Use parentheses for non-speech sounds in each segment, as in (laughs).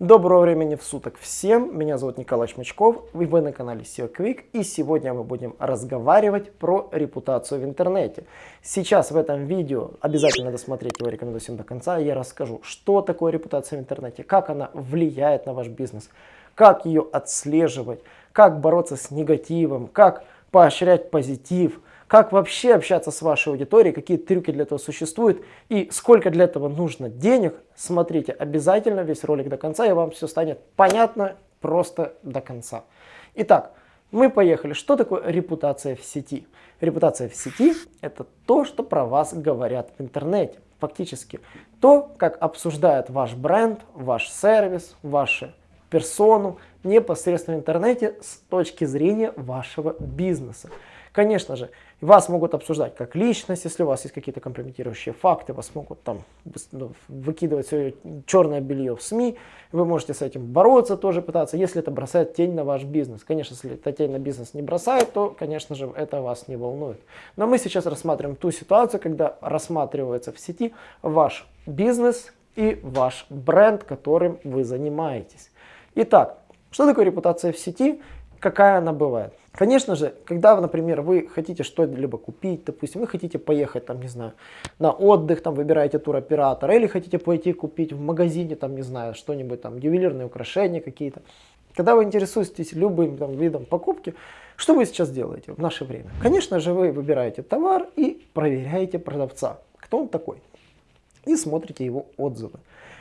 Доброго времени в суток всем, меня зовут Николай Шмачков, вы на канале SEO Quick и сегодня мы будем разговаривать про репутацию в интернете. Сейчас в этом видео, обязательно досмотреть его, рекомендую всем до конца, я расскажу, что такое репутация в интернете, как она влияет на ваш бизнес, как ее отслеживать, как бороться с негативом, как поощрять позитив, как вообще общаться с вашей аудиторией, какие трюки для этого существуют и сколько для этого нужно денег, смотрите обязательно весь ролик до конца, и вам все станет понятно просто до конца. Итак, мы поехали. Что такое репутация в сети? Репутация в сети – это то, что про вас говорят в интернете. Фактически то, как обсуждает ваш бренд, ваш сервис, вашу персону непосредственно в интернете с точки зрения вашего бизнеса. Конечно же, вас могут обсуждать как личность, если у вас есть какие-то компрометирующие факты, вас могут там ну, выкидывать все черное белье в СМИ, вы можете с этим бороться тоже пытаться, если это бросает тень на ваш бизнес. Конечно, если это тень на бизнес не бросает, то, конечно же, это вас не волнует. Но мы сейчас рассматриваем ту ситуацию, когда рассматривается в сети ваш бизнес и ваш бренд, которым вы занимаетесь. Итак, что такое репутация в сети? Какая она бывает. Конечно же, когда, например, вы хотите что-либо купить, допустим, вы хотите поехать, там, не знаю, на отдых, там, выбираете туроператора, или хотите пойти купить в магазине, там, не знаю, что-нибудь, там, ювелирные украшения какие-то. Когда вы интересуетесь любым там, видом покупки, что вы сейчас делаете в наше время? Конечно же, вы выбираете товар и проверяете продавца, кто он такой, и смотрите его отзывы.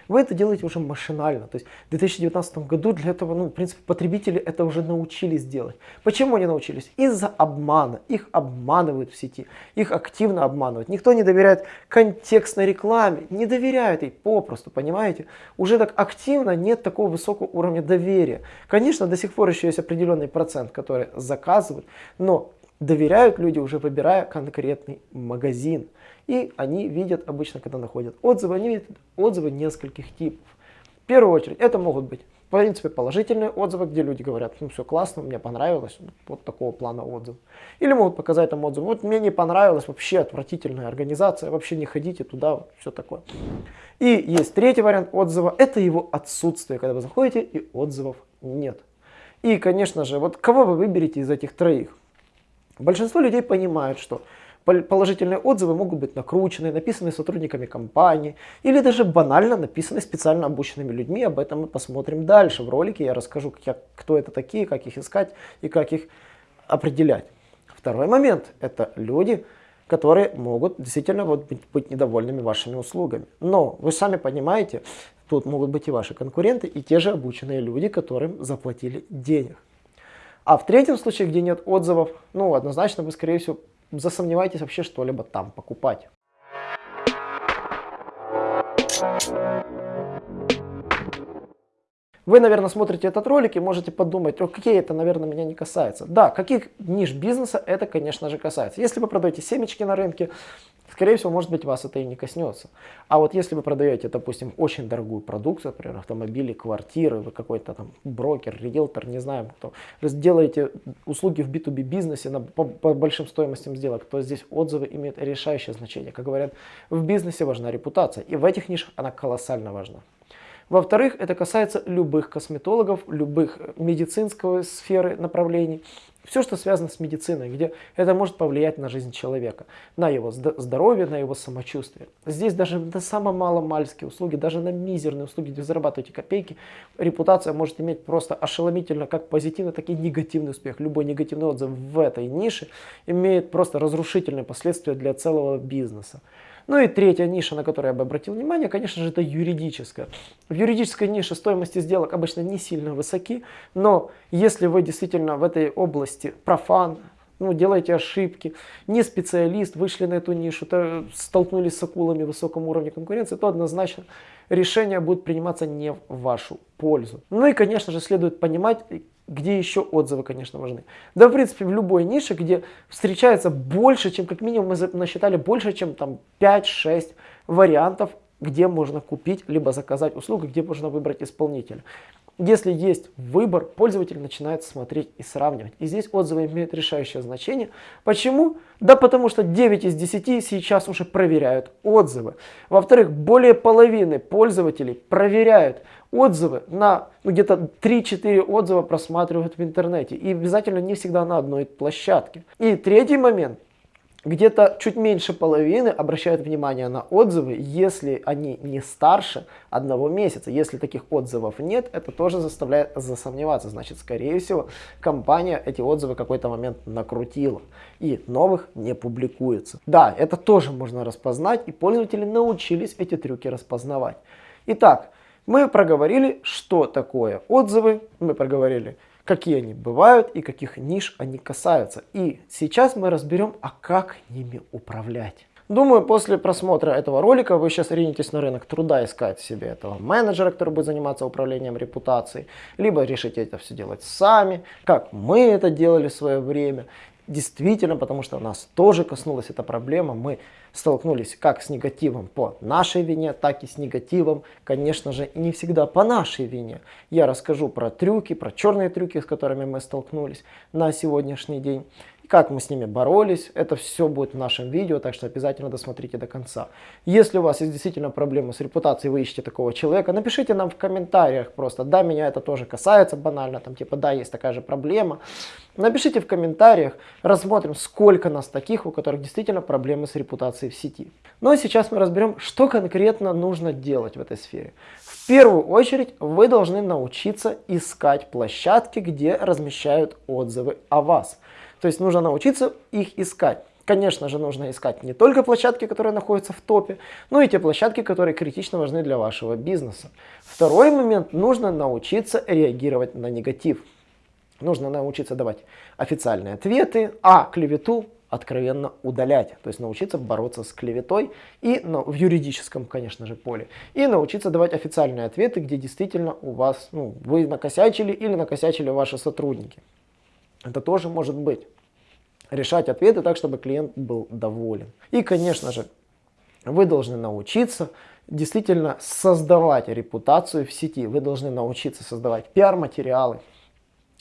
Вы это делаете уже машинально. То есть в 2019 году для этого, ну, в принципе, потребители это уже научились делать. Почему они научились? Из-за обмана. Их обманывают в сети. Их активно обманывают. Никто не доверяет контекстной рекламе. Не доверяют ей попросту, понимаете? Уже так активно нет такого высокого уровня доверия. Конечно, до сих пор еще есть определенный процент, который заказывают, но доверяют люди уже выбирая конкретный магазин. И они видят обычно, когда находят отзывы, они видят отзывы нескольких типов. В первую очередь это могут быть, в принципе, положительные отзывы, где люди говорят, ну все классно, мне понравилось, вот такого плана отзыв. Или могут показать там отзывы, вот мне не понравилось, вообще отвратительная организация, вообще не ходите туда, все такое. И есть третий вариант отзыва, это его отсутствие, когда вы заходите и отзывов нет. И, конечно же, вот кого вы выберете из этих троих? Большинство людей понимают, что Положительные отзывы могут быть накручены, написаны сотрудниками компании или даже банально написаны специально обученными людьми. Об этом мы посмотрим дальше в ролике. Я расскажу, как, кто это такие, как их искать и как их определять. Второй момент – это люди, которые могут действительно вот быть, быть недовольными вашими услугами. Но вы сами понимаете, тут могут быть и ваши конкуренты, и те же обученные люди, которым заплатили денег. А в третьем случае, где нет отзывов, ну, однозначно вы, скорее всего, засомневайтесь вообще что-либо там покупать. Вы, наверное, смотрите этот ролик и можете подумать, окей, это, наверное, меня не касается. Да, каких ниш бизнеса это, конечно же, касается. Если вы продаете семечки на рынке, скорее всего, может быть, вас это и не коснется. А вот если вы продаете, допустим, очень дорогую продукцию, например, автомобили, квартиры, вы какой-то там брокер, риэлтор, не знаю, кто, вы делаете услуги в B2B бизнесе на, по, по большим стоимостям сделок, то здесь отзывы имеют решающее значение. Как говорят, в бизнесе важна репутация, и в этих нишах она колоссально важна. Во-вторых, это касается любых косметологов, любых медицинской сферы направлений. Все, что связано с медициной, где это может повлиять на жизнь человека, на его здоровье, на его самочувствие. Здесь даже на самые маломальские услуги, даже на мизерные услуги, где вы зарабатываете копейки, репутация может иметь просто ошеломительно как позитивный, так и негативный успех. Любой негативный отзыв в этой нише имеет просто разрушительные последствия для целого бизнеса. Ну и третья ниша, на которую я бы обратил внимание, конечно же, это юридическая. В юридической нише стоимости сделок обычно не сильно высоки, но если вы действительно в этой области профан, ну, делаете ошибки, не специалист, вышли на эту нишу, то столкнулись с акулами высоком уровне конкуренции, то однозначно решение будет приниматься не в вашу пользу. Ну и, конечно же, следует понимать, где еще отзывы, конечно, важны. Да, в принципе, в любой нише, где встречается больше, чем, как минимум, мы насчитали больше, чем там 5-6 вариантов, где можно купить, либо заказать услугу, где можно выбрать исполнителя. Если есть выбор, пользователь начинает смотреть и сравнивать. И здесь отзывы имеют решающее значение. Почему? Да потому что 9 из 10 сейчас уже проверяют отзывы. Во-вторых, более половины пользователей проверяют отзывы на ну, где-то 3-4 отзыва просматривают в интернете. И обязательно не всегда на одной площадке. И третий момент где-то чуть меньше половины обращают внимание на отзывы, если они не старше одного месяца. Если таких отзывов нет, это тоже заставляет засомневаться. Значит, скорее всего, компания эти отзывы какой-то момент накрутила. И новых не публикуется. Да, это тоже можно распознать, и пользователи научились эти трюки распознавать. Итак, мы проговорили, что такое отзывы, мы проговорили, какие они бывают и каких ниш они касаются. И сейчас мы разберем, а как ними управлять. Думаю, после просмотра этого ролика вы сейчас ринетесь на рынок труда искать себе этого менеджера, который будет заниматься управлением репутацией, либо решите это все делать сами, как мы это делали в свое время. Действительно, потому что нас тоже коснулась эта проблема. Мы столкнулись как с негативом по нашей вине, так и с негативом, конечно же, не всегда по нашей вине. Я расскажу про трюки, про черные трюки, с которыми мы столкнулись на сегодняшний день как мы с ними боролись. Это все будет в нашем видео, так что обязательно досмотрите до конца. Если у вас есть действительно проблемы с репутацией, вы ищете такого человека, напишите нам в комментариях просто, да, меня это тоже касается банально, там типа, да, есть такая же проблема. Напишите в комментариях, рассмотрим, сколько нас таких, у которых действительно проблемы с репутацией в сети. Ну а сейчас мы разберем, что конкретно нужно делать в этой сфере. В первую очередь вы должны научиться искать площадки, где размещают отзывы о вас. То есть нужно научиться их искать. Конечно же, нужно искать не только площадки, которые находятся в топе, но и те площадки, которые критично важны для вашего бизнеса. Второй момент, нужно научиться реагировать на негатив. Нужно научиться давать официальные ответы, а клевету откровенно удалять. То есть научиться бороться с клеветой и ну, в юридическом, конечно же, поле. И научиться давать официальные ответы, где действительно у вас, ну, вы накосячили или накосячили ваши сотрудники. Это тоже может быть. Решать ответы так, чтобы клиент был доволен. И, конечно же, вы должны научиться действительно создавать репутацию в сети. Вы должны научиться создавать пиар-материалы.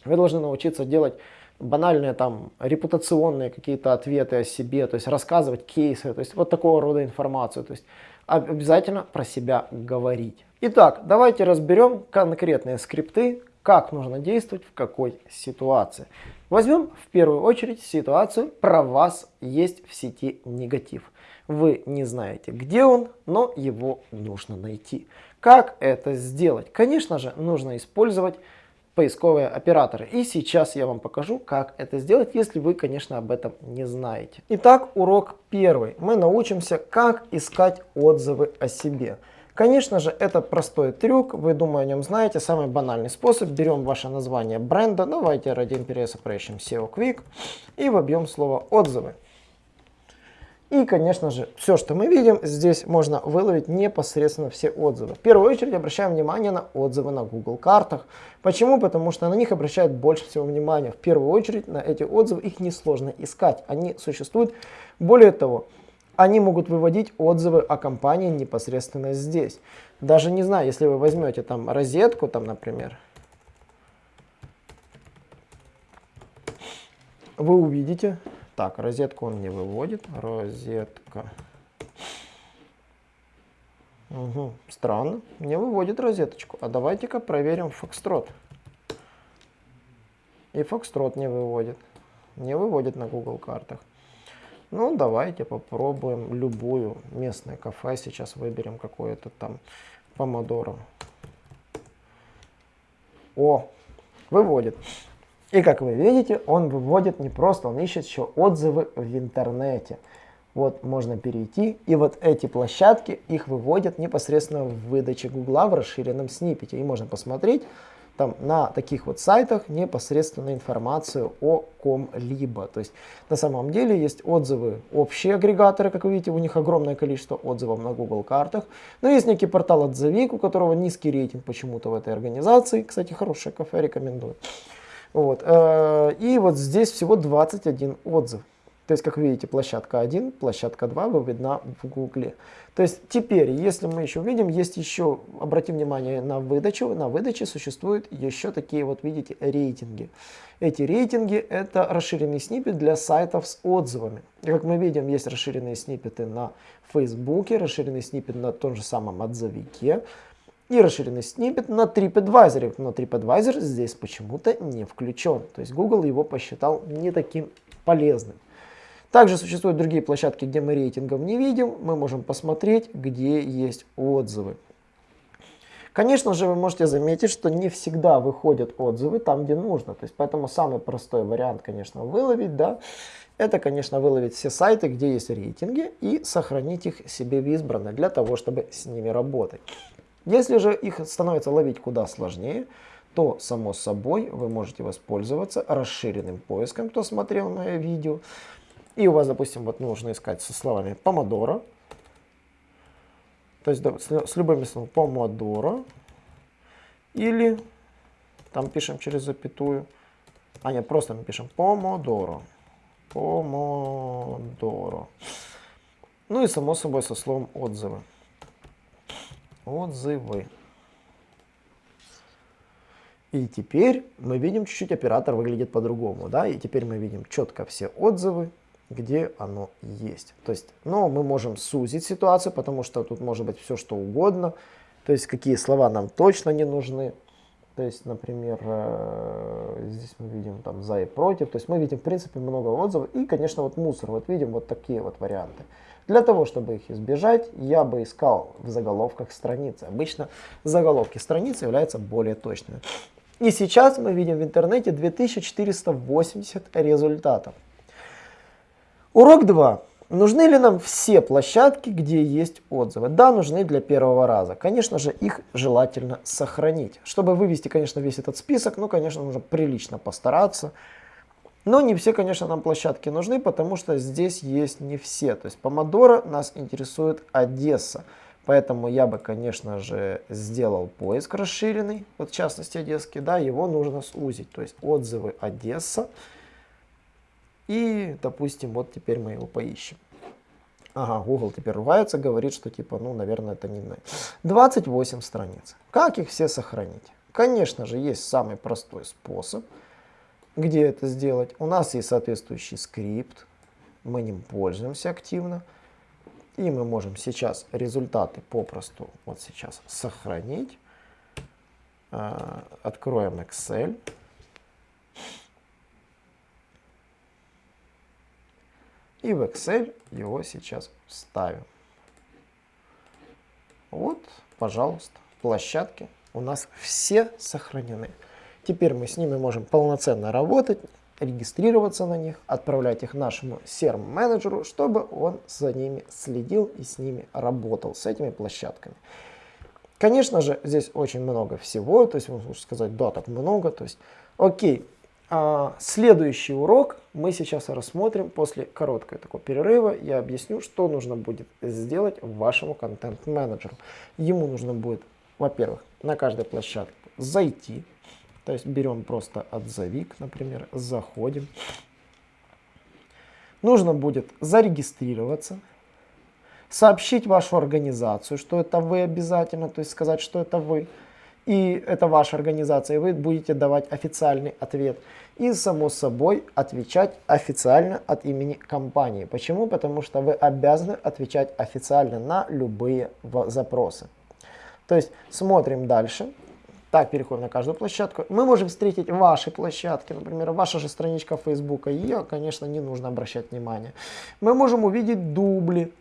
Вы должны научиться делать банальные там репутационные какие-то ответы о себе, то есть рассказывать кейсы, то есть вот такого рода информацию. То есть обязательно про себя говорить. Итак, давайте разберем конкретные скрипты, как нужно действовать в какой ситуации. Возьмем в первую очередь ситуацию, про вас есть в сети негатив. Вы не знаете, где он, но его нужно найти. Как это сделать? Конечно же, нужно использовать поисковые операторы. И сейчас я вам покажу, как это сделать, если вы, конечно, об этом не знаете. Итак, урок первый. Мы научимся, как искать отзывы о себе. Конечно же, это простой трюк, вы, думаю, о нем знаете. Самый банальный способ. Берем ваше название бренда, давайте ради интереса поищем SEO Quick и вобьем слово «отзывы». И, конечно же, все, что мы видим, здесь можно выловить непосредственно все отзывы. В первую очередь обращаем внимание на отзывы на Google картах. Почему? Потому что на них обращают больше всего внимания. В первую очередь на эти отзывы их несложно искать. Они существуют. Более того, они могут выводить отзывы о компании непосредственно здесь. Даже не знаю, если вы возьмете там розетку, там, например, вы увидите, так, розетку он не выводит, розетка. Угу, странно, не выводит розеточку. А давайте-ка проверим Фокстрот. И Фокстрот не выводит. Не выводит на Google картах. Ну, давайте попробуем любую местное кафе. Сейчас выберем какое-то там помодоро. О, выводит. И как вы видите, он выводит не просто, он ищет еще отзывы в интернете. Вот можно перейти, и вот эти площадки, их выводят непосредственно в выдаче Гугла в расширенном сниппете. И можно посмотреть, там на таких вот сайтах непосредственно информацию о ком-либо. То есть на самом деле есть отзывы, общие агрегаторы, как вы видите, у них огромное количество отзывов на Google картах. Но есть некий портал отзывик, у которого низкий рейтинг почему-то в этой организации. Кстати, хорошее кафе, рекомендую. Вот. Э, и вот здесь всего 21 отзыв. То есть, как видите, площадка 1, площадка 2 выведена в Гугле. То есть, теперь, если мы еще видим, есть еще, обратим внимание на выдачу, на выдаче существуют еще такие вот, видите, рейтинги. Эти рейтинги это расширенный снипет для сайтов с отзывами. И как мы видим, есть расширенные снипеты на Фейсбуке, расширенный снипет на том же самом отзывике и расширенный снипет на TripAdvisor. Но TripAdvisor здесь почему-то не включен. То есть Google его посчитал не таким полезным. Также существуют другие площадки, где мы рейтингов не видим. Мы можем посмотреть, где есть отзывы. Конечно же, вы можете заметить, что не всегда выходят отзывы там, где нужно. То есть, поэтому самый простой вариант, конечно, выловить, да, это, конечно, выловить все сайты, где есть рейтинги и сохранить их себе в избранное для того, чтобы с ними работать. Если же их становится ловить куда сложнее, то, само собой, вы можете воспользоваться расширенным поиском, кто смотрел мое видео. И у вас, допустим, вот нужно искать со словами помодоро. То есть с любыми словами помодоро. Или там пишем через запятую. А нет, просто мы пишем помодоро. Помодоро. Ну и само собой со словом отзывы. Отзывы. И теперь мы видим чуть-чуть оператор выглядит по-другому. да, И теперь мы видим четко все отзывы где оно есть. То есть, но мы можем сузить ситуацию, потому что тут может быть все что угодно. То есть, какие слова нам точно не нужны. То есть, например, э, здесь мы видим там за и против. То есть, мы видим, в принципе, много отзывов. И, конечно, вот мусор. Вот видим вот такие вот варианты. Для того, чтобы их избежать, я бы искал в заголовках страницы. Обычно заголовки страницы являются более точными. И сейчас мы видим в интернете 2480 результатов. Урок 2. Нужны ли нам все площадки, где есть отзывы? Да, нужны для первого раза. Конечно же, их желательно сохранить. Чтобы вывести, конечно, весь этот список, ну, конечно, нужно прилично постараться. Но не все, конечно, нам площадки нужны, потому что здесь есть не все. То есть Помодоро нас интересует Одесса. Поэтому я бы, конечно же, сделал поиск расширенный, вот в частности одесский, да, его нужно сузить. То есть отзывы Одесса. И, допустим, вот теперь мы его поищем. Ага, Google теперь ругается, говорит, что типа, ну, наверное, это не мы. 28 страниц. Как их все сохранить? Конечно же, есть самый простой способ, где это сделать. У нас есть соответствующий скрипт, мы ним пользуемся активно. И мы можем сейчас результаты попросту вот сейчас сохранить. А, откроем Excel. И в Excel его сейчас вставим. Вот, пожалуйста, площадки у нас все сохранены. Теперь мы с ними можем полноценно работать, регистрироваться на них, отправлять их нашему CRM-менеджеру, чтобы он за ними следил и с ними работал, с этими площадками. Конечно же, здесь очень много всего, то есть можно сказать, да, так много, то есть, окей, следующий урок мы сейчас рассмотрим после короткого такого перерыва. Я объясню, что нужно будет сделать вашему контент-менеджеру. Ему нужно будет, во-первых, на каждой площадке зайти. То есть берем просто отзовик, например, заходим. Нужно будет зарегистрироваться, сообщить вашу организацию, что это вы обязательно, то есть сказать, что это вы и это ваша организация, и вы будете давать официальный ответ. И, само собой, отвечать официально от имени компании. Почему? Потому что вы обязаны отвечать официально на любые запросы. То есть, смотрим дальше. Так, переходим на каждую площадку. Мы можем встретить ваши площадки, например, ваша же страничка Facebook. Ее, конечно, не нужно обращать внимание. Мы можем увидеть дубли,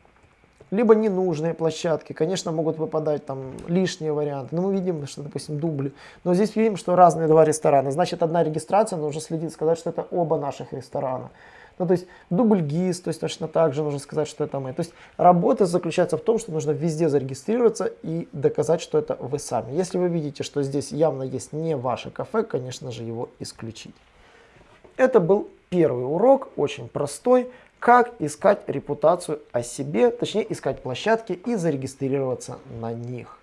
либо ненужные площадки. Конечно, могут выпадать там лишние варианты. Но мы видим, что, допустим, дубли. Но здесь видим, что разные два ресторана. Значит, одна регистрация, нужно следить, сказать, что это оба наших ресторана. Ну, то есть дубль ГИС, то есть точно так же нужно сказать, что это мы. То есть работа заключается в том, что нужно везде зарегистрироваться и доказать, что это вы сами. Если вы видите, что здесь явно есть не ваше кафе, конечно же, его исключить. Это был первый урок, очень простой как искать репутацию о себе, точнее искать площадки и зарегистрироваться на них.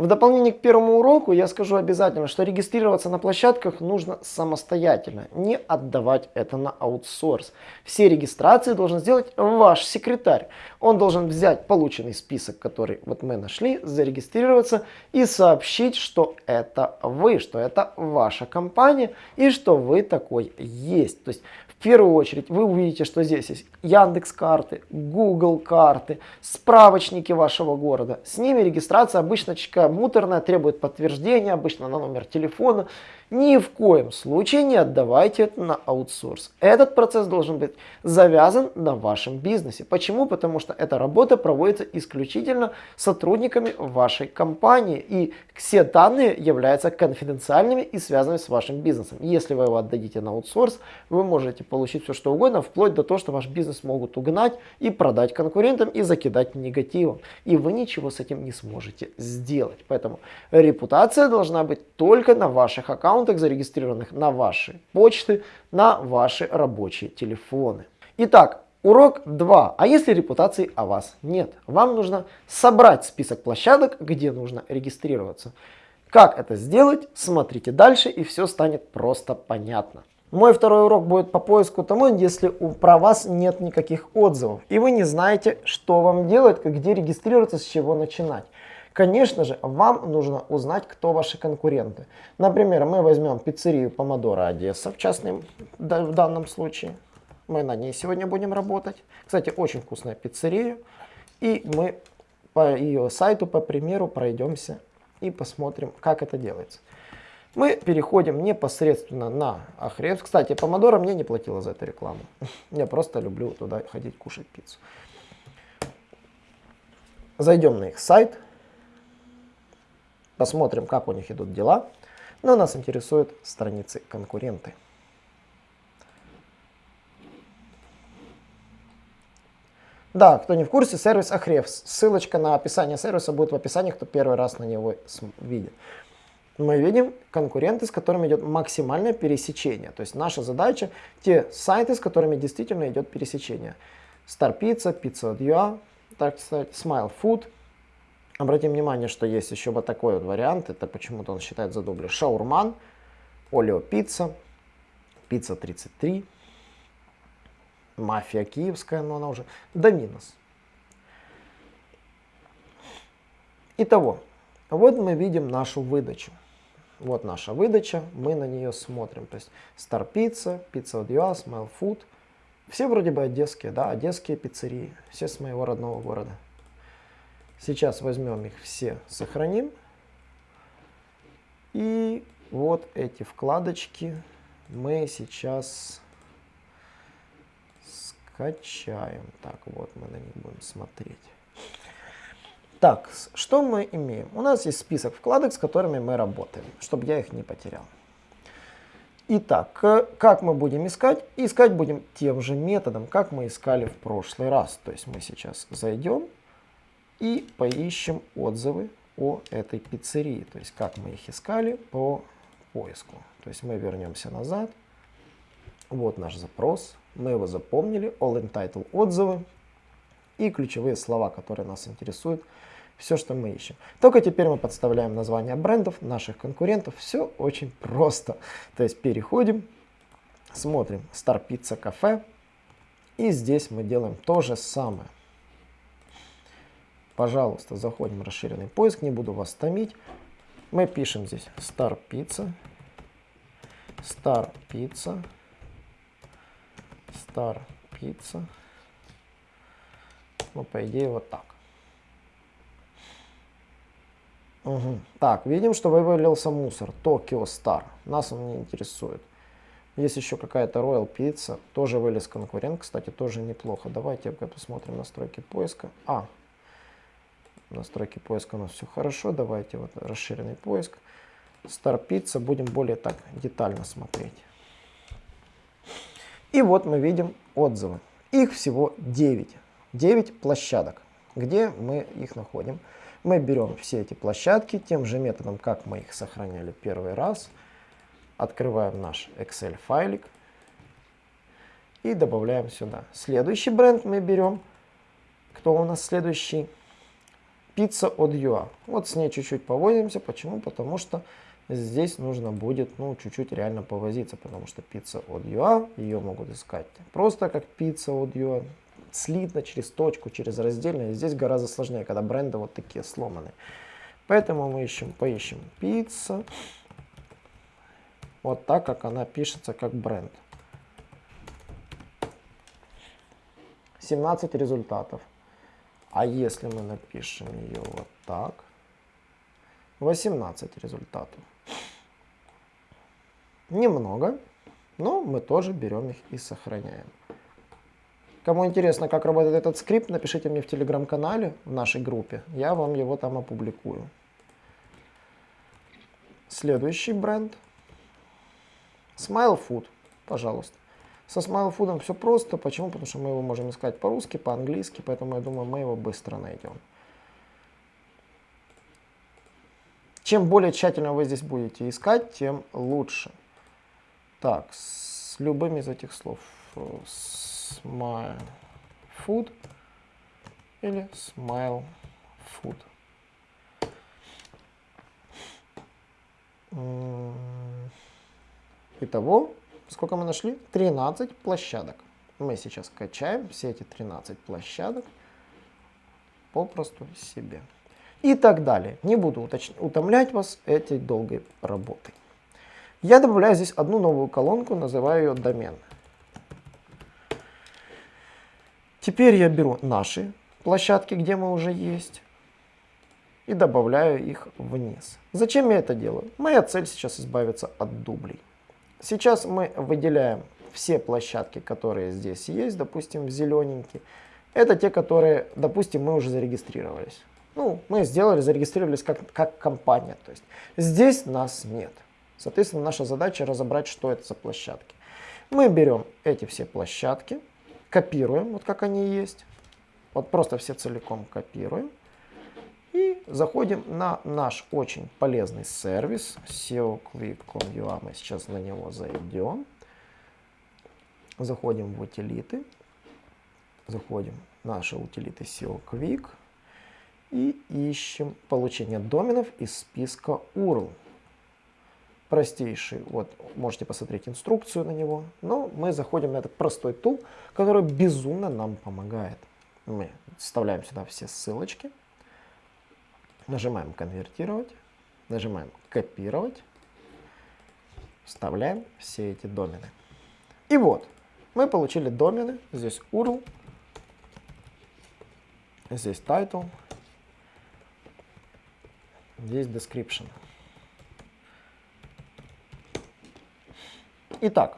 В дополнение к первому уроку я скажу обязательно, что регистрироваться на площадках нужно самостоятельно, не отдавать это на аутсорс. Все регистрации должен сделать ваш секретарь. Он должен взять полученный список, который вот мы нашли, зарегистрироваться и сообщить, что это вы, что это ваша компания и что вы такой есть. То есть в первую очередь вы увидите, что здесь есть Яндекс карты, Google карты, справочники вашего города. С ними регистрация обычно такая муторная, требует подтверждения, обычно на номер телефона. Ни в коем случае не отдавайте это на аутсорс. Этот процесс должен быть завязан на вашем бизнесе. Почему? Потому что эта работа проводится исключительно сотрудниками вашей компании. И все данные являются конфиденциальными и связанными с вашим бизнесом. Если вы его отдадите на аутсорс, вы можете получить все что угодно, вплоть до того, что ваш бизнес могут угнать и продать конкурентам и закидать негативом. И вы ничего с этим не сможете сделать. Поэтому репутация должна быть только на ваших аккаунтах аккаунтах, зарегистрированных на ваши почты, на ваши рабочие телефоны. Итак, урок 2. А если репутации о вас нет? Вам нужно собрать список площадок, где нужно регистрироваться. Как это сделать? Смотрите дальше и все станет просто понятно. Мой второй урок будет по поиску тому, если у, про вас нет никаких отзывов, и вы не знаете, что вам делать, где регистрироваться, с чего начинать. Конечно же, вам нужно узнать, кто ваши конкуренты. Например, мы возьмем пиццерию Помодора Одесса, в частном в данном случае. Мы на ней сегодня будем работать. Кстати, очень вкусная пиццерия. И мы по ее сайту, по примеру, пройдемся и посмотрим, как это делается. Мы переходим непосредственно на Ахревс. Кстати, Помодора мне не платила за эту рекламу. (laughs) Я просто люблю туда ходить кушать пиццу. Зайдем на их сайт. Посмотрим, как у них идут дела. Но нас интересуют страницы конкуренты. Да, кто не в курсе, сервис Ahrefs. Ссылочка на описание сервиса будет в описании, кто первый раз на него видит. Мы видим конкуренты, с которыми идет максимальное пересечение. То есть наша задача те сайты, с которыми действительно идет пересечение. Star Pizza, Pizza.ua, так сказать, Smile Food – Обратим внимание, что есть еще вот такой вот вариант. Это почему-то он считает за дубли. Шаурман, Олео Пицца, Пицца 33, Мафия Киевская, но она уже Доминос. Итого, вот мы видим нашу выдачу. Вот наша выдача, мы на нее смотрим. То есть Star Pizza, Pizza Dua, Smile Food. Все вроде бы одесские, да, одесские пиццерии. Все с моего родного города. Сейчас возьмем их все, сохраним. И вот эти вкладочки мы сейчас скачаем. Так, вот мы на них будем смотреть. Так, что мы имеем? У нас есть список вкладок, с которыми мы работаем, чтобы я их не потерял. Итак, как мы будем искать? Искать будем тем же методом, как мы искали в прошлый раз. То есть мы сейчас зайдем и поищем отзывы о этой пиццерии. То есть как мы их искали по поиску. То есть мы вернемся назад. Вот наш запрос. Мы его запомнили. All entitled отзывы. И ключевые слова, которые нас интересуют. Все, что мы ищем. Только теперь мы подставляем названия брендов, наших конкурентов. Все очень просто. То есть переходим, смотрим Star Pizza Cafe. И здесь мы делаем то же самое. Пожалуйста, заходим в расширенный поиск, не буду вас томить. Мы пишем здесь Star Pizza, Star Pizza, Star Pizza. Ну, по идее, вот так. Угу. Так, видим, что вывалился мусор. Tokyo Star. Нас он не интересует. Есть еще какая-то Royal Pizza. Тоже вылез конкурент. Кстати, тоже неплохо. Давайте посмотрим настройки поиска. А, настройки поиска у нас все хорошо. Давайте вот расширенный поиск. Star будем более так детально смотреть. И вот мы видим отзывы. Их всего 9. 9 площадок. Где мы их находим? Мы берем все эти площадки тем же методом, как мы их сохраняли первый раз. Открываем наш Excel файлик и добавляем сюда. Следующий бренд мы берем. Кто у нас следующий? Пицца от ЮА. Вот с ней чуть-чуть повозимся. Почему? Потому что здесь нужно будет, ну, чуть-чуть реально повозиться, потому что пицца от ЮА, ее могут искать просто как пицца от ЮА, слитно, через точку, через раздельно. здесь гораздо сложнее, когда бренды вот такие сломанные. Поэтому мы ищем, поищем пицца. Вот так, как она пишется, как бренд. 17 результатов. А если мы напишем ее вот так, 18 результатов. Немного, но мы тоже берем их и сохраняем. Кому интересно, как работает этот скрипт, напишите мне в телеграм-канале, в нашей группе. Я вам его там опубликую. Следующий бренд. Smile Food, пожалуйста. Со Food все просто. Почему? Потому что мы его можем искать по-русски, по-английски, поэтому я думаю, мы его быстро найдем. Чем более тщательно вы здесь будете искать, тем лучше. Так, с любыми из этих слов. Smile Food или Smile Food. Итого, сколько мы нашли? 13 площадок. Мы сейчас качаем все эти 13 площадок попросту себе и так далее. Не буду утомлять вас этой долгой работой. Я добавляю здесь одну новую колонку, называю ее домен. Теперь я беру наши площадки, где мы уже есть, и добавляю их вниз. Зачем я это делаю? Моя цель сейчас избавиться от дублей. Сейчас мы выделяем все площадки, которые здесь есть, допустим, в зелененький. Это те, которые, допустим, мы уже зарегистрировались. Ну, мы сделали, зарегистрировались как, как компания. То есть здесь нас нет. Соответственно, наша задача разобрать, что это за площадки. Мы берем эти все площадки, копируем, вот как они есть. Вот просто все целиком копируем. Заходим на наш очень полезный сервис SEOQuick.com.ua. Мы сейчас на него зайдем. Заходим в утилиты. Заходим в наши утилиты SEO Quick и ищем получение доменов из списка URL. Простейший, вот можете посмотреть инструкцию на него, но мы заходим на этот простой тул, который безумно нам помогает. Мы вставляем сюда все ссылочки, нажимаем конвертировать, нажимаем копировать, вставляем все эти домены. И вот, мы получили домены, здесь URL, здесь title, Здесь description. Итак,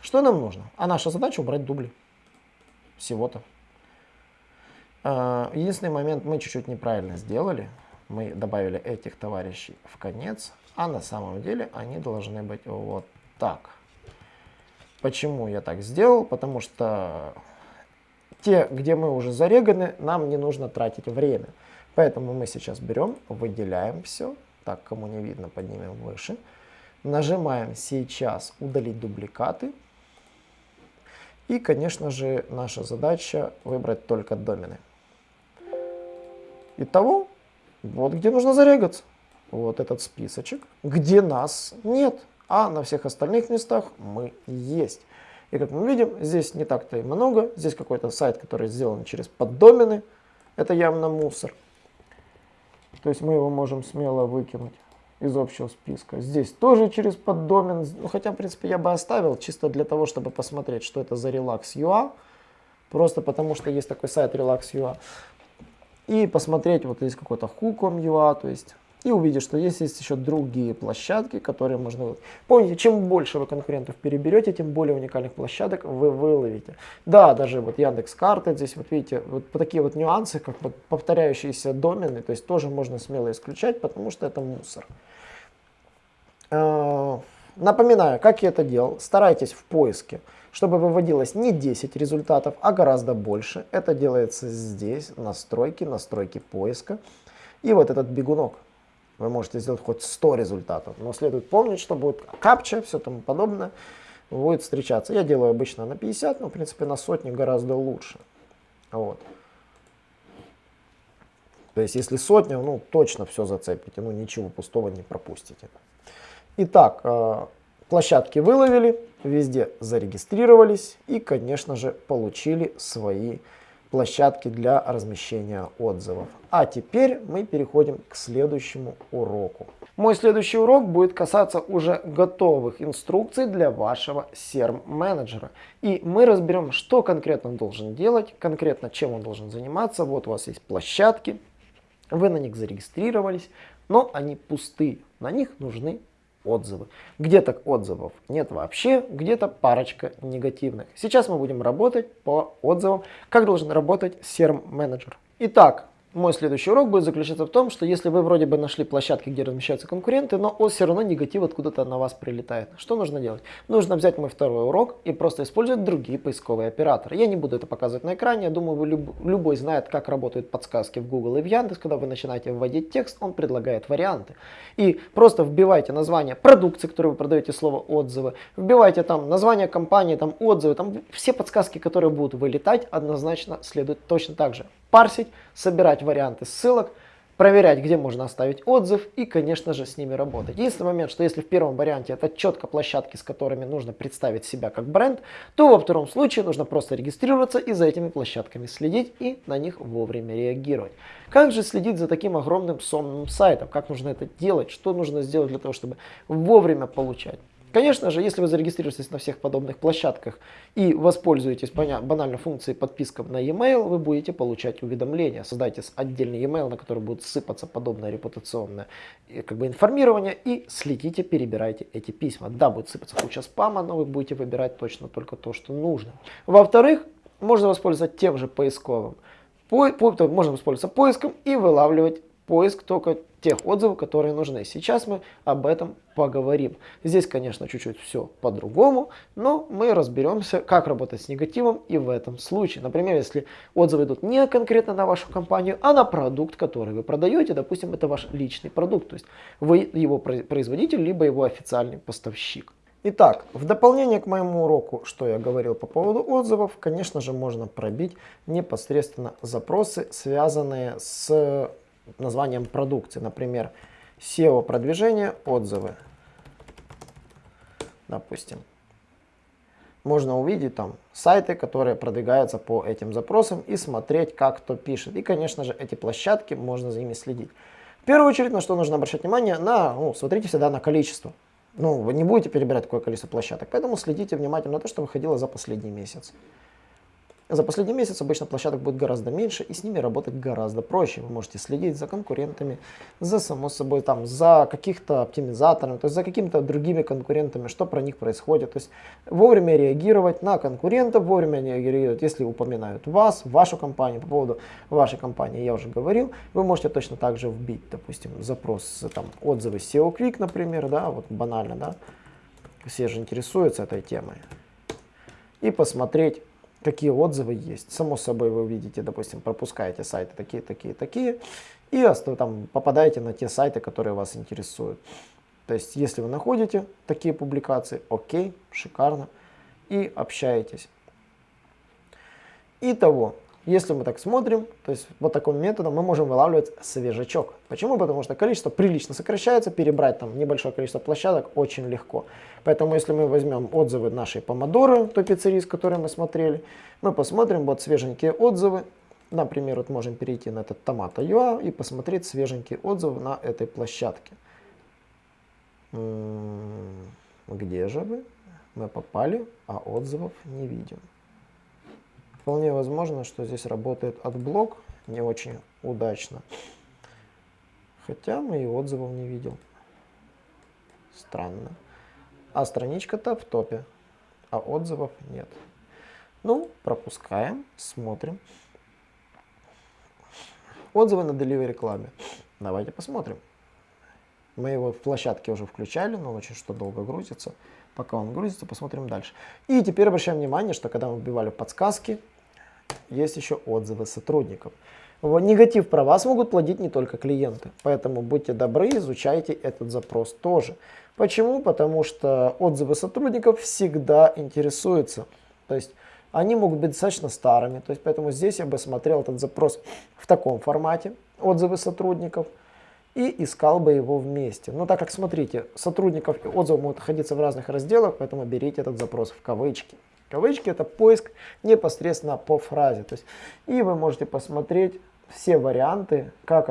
что нам нужно? А наша задача убрать дубли. Всего-то. А, единственный момент мы чуть-чуть неправильно сделали. Мы добавили этих товарищей в конец, а на самом деле они должны быть вот так. Почему я так сделал? Потому что те, где мы уже зареганы, нам не нужно тратить время. Поэтому мы сейчас берем, выделяем все. Так, кому не видно, поднимем выше. Нажимаем сейчас удалить дубликаты. И, конечно же, наша задача выбрать только домены. Итого, вот где нужно зарегаться. Вот этот списочек, где нас нет, а на всех остальных местах мы есть. И как мы видим, здесь не так-то и много. Здесь какой-то сайт, который сделан через поддомены. Это явно мусор. То есть мы его можем смело выкинуть из общего списка. Здесь тоже через поддомен, ну, хотя, в принципе, я бы оставил, чисто для того, чтобы посмотреть, что это за Relax.ua. Просто потому, что есть такой сайт Relax.ua. И посмотреть, вот здесь какой-то Hook.com.ua, то есть и увидишь, что есть, есть еще другие площадки, которые можно... Помните, чем больше вы конкурентов переберете, тем более уникальных площадок вы выловите. Да, даже вот Яндекс карты здесь, вот видите, вот такие вот нюансы, как вот повторяющиеся домены, то есть тоже можно смело исключать, потому что это мусор. А, напоминаю, как я это делал. Старайтесь в поиске, чтобы выводилось не 10 результатов, а гораздо больше. Это делается здесь, настройки, настройки поиска. И вот этот бегунок. Вы можете сделать хоть 100 результатов, но следует помнить, что будет капча, все тому подобное, будет встречаться. Я делаю обычно на 50, но в принципе на сотню гораздо лучше. Вот. То есть если сотня, ну точно все зацепите, ну ничего пустого не пропустите. Итак, э, площадки выловили, везде зарегистрировались и, конечно же, получили свои площадки для размещения отзывов. А теперь мы переходим к следующему уроку. Мой следующий урок будет касаться уже готовых инструкций для вашего CRM-менеджера. И мы разберем, что конкретно он должен делать, конкретно чем он должен заниматься. Вот у вас есть площадки, вы на них зарегистрировались, но они пустые, на них нужны отзывы. Где-то отзывов нет вообще, где-то парочка негативных. Сейчас мы будем работать по отзывам, как должен работать CRM-менеджер. Итак, мой следующий урок будет заключаться в том, что если вы вроде бы нашли площадки, где размещаются конкуренты, но все равно негатив откуда-то на вас прилетает. Что нужно делать? Нужно взять мой второй урок и просто использовать другие поисковые операторы. Я не буду это показывать на экране, я думаю, вы люб, любой знает, как работают подсказки в Google и в Яндекс. Когда вы начинаете вводить текст, он предлагает варианты. И просто вбивайте название продукции, которую вы продаете, слово отзывы, вбивайте там название компании, там отзывы, там все подсказки, которые будут вылетать, однозначно следует точно так же парсить, собирать варианты ссылок, проверять, где можно оставить отзыв и, конечно же, с ними работать. Единственный момент, что если в первом варианте это четко площадки, с которыми нужно представить себя как бренд, то во втором случае нужно просто регистрироваться и за этими площадками следить и на них вовремя реагировать. Как же следить за таким огромным сонным сайтом? Как нужно это делать? Что нужно сделать для того, чтобы вовремя получать? Конечно же, если вы зарегистрируетесь на всех подобных площадках и воспользуетесь банальной функцией подписка на e-mail, вы будете получать уведомления. Создайте отдельный e-mail, на который будет сыпаться подобное репутационное э, как бы, информирование и следите, перебирайте эти письма. Да, будет сыпаться куча спама, но вы будете выбирать точно только то, что нужно. Во-вторых, можно воспользоваться тем же поисковым. По, по, можно воспользоваться поиском и вылавливать поиск только тех отзывов, которые нужны. Сейчас мы об этом поговорим. Здесь, конечно, чуть-чуть все по-другому, но мы разберемся, как работать с негативом и в этом случае. Например, если отзывы идут не конкретно на вашу компанию, а на продукт, который вы продаете, допустим, это ваш личный продукт, то есть вы его производитель, либо его официальный поставщик. Итак, в дополнение к моему уроку, что я говорил по поводу отзывов, конечно же, можно пробить непосредственно запросы, связанные с названием продукции. Например, SEO продвижение, отзывы. Допустим. Можно увидеть там сайты, которые продвигаются по этим запросам и смотреть, как кто пишет. И, конечно же, эти площадки, можно за ними следить. В первую очередь, на что нужно обращать внимание, на, ну, смотрите всегда на количество. Ну, вы не будете перебирать такое количество площадок, поэтому следите внимательно на то, что выходило за последний месяц. За последний месяц обычно площадок будет гораздо меньше, и с ними работать гораздо проще. Вы можете следить за конкурентами, за само собой, там, за каких-то оптимизаторами, то есть за какими-то другими конкурентами, что про них происходит. То есть вовремя реагировать на конкурентов, вовремя реагировать, если упоминают вас, вашу компанию. По поводу вашей компании я уже говорил. Вы можете точно так же вбить, допустим, запрос, там, отзывы SEO Quick, например, да, вот банально, да. Все же интересуются этой темой. И посмотреть, какие отзывы есть. Само собой вы увидите, допустим, пропускаете сайты такие, такие, такие, и там попадаете на те сайты, которые вас интересуют. То есть, если вы находите такие публикации, окей, шикарно, и общаетесь. Итого, если мы так смотрим, то есть вот таким методом мы можем вылавливать свежачок. Почему? Потому что количество прилично сокращается, перебрать там небольшое количество площадок очень легко. Поэтому если мы возьмем отзывы нашей помодоры, той пиццерии, с которой мы смотрели, мы посмотрим вот свеженькие отзывы. Например, вот можем перейти на этот Tomato.ua и посмотреть свеженькие отзывы на этой площадке. Где же вы? Мы попали, а отзывов не видим. Вполне возможно, что здесь работает AdBlock не очень удачно. Хотя мы и отзывов не видел. Странно. А страничка-то в топе, а отзывов нет. Ну, пропускаем, смотрим. Отзывы на Delivery Club. Давайте посмотрим. Мы его в площадке уже включали, но очень что долго грузится. Пока он грузится, посмотрим дальше. И теперь обращаем внимание, что когда мы вбивали подсказки, есть еще отзывы сотрудников. Негатив про вас могут плодить не только клиенты, поэтому будьте добры, изучайте этот запрос тоже. Почему? Потому что отзывы сотрудников всегда интересуются. То есть они могут быть достаточно старыми, то есть поэтому здесь я бы смотрел этот запрос в таком формате. отзывы сотрудников и искал бы его вместе. Но так как, смотрите, сотрудников и отзывов могут находиться в разных разделах, поэтому берите этот запрос в кавычки. Кавычки это поиск непосредственно по фразе. То есть, и вы можете посмотреть все варианты, как,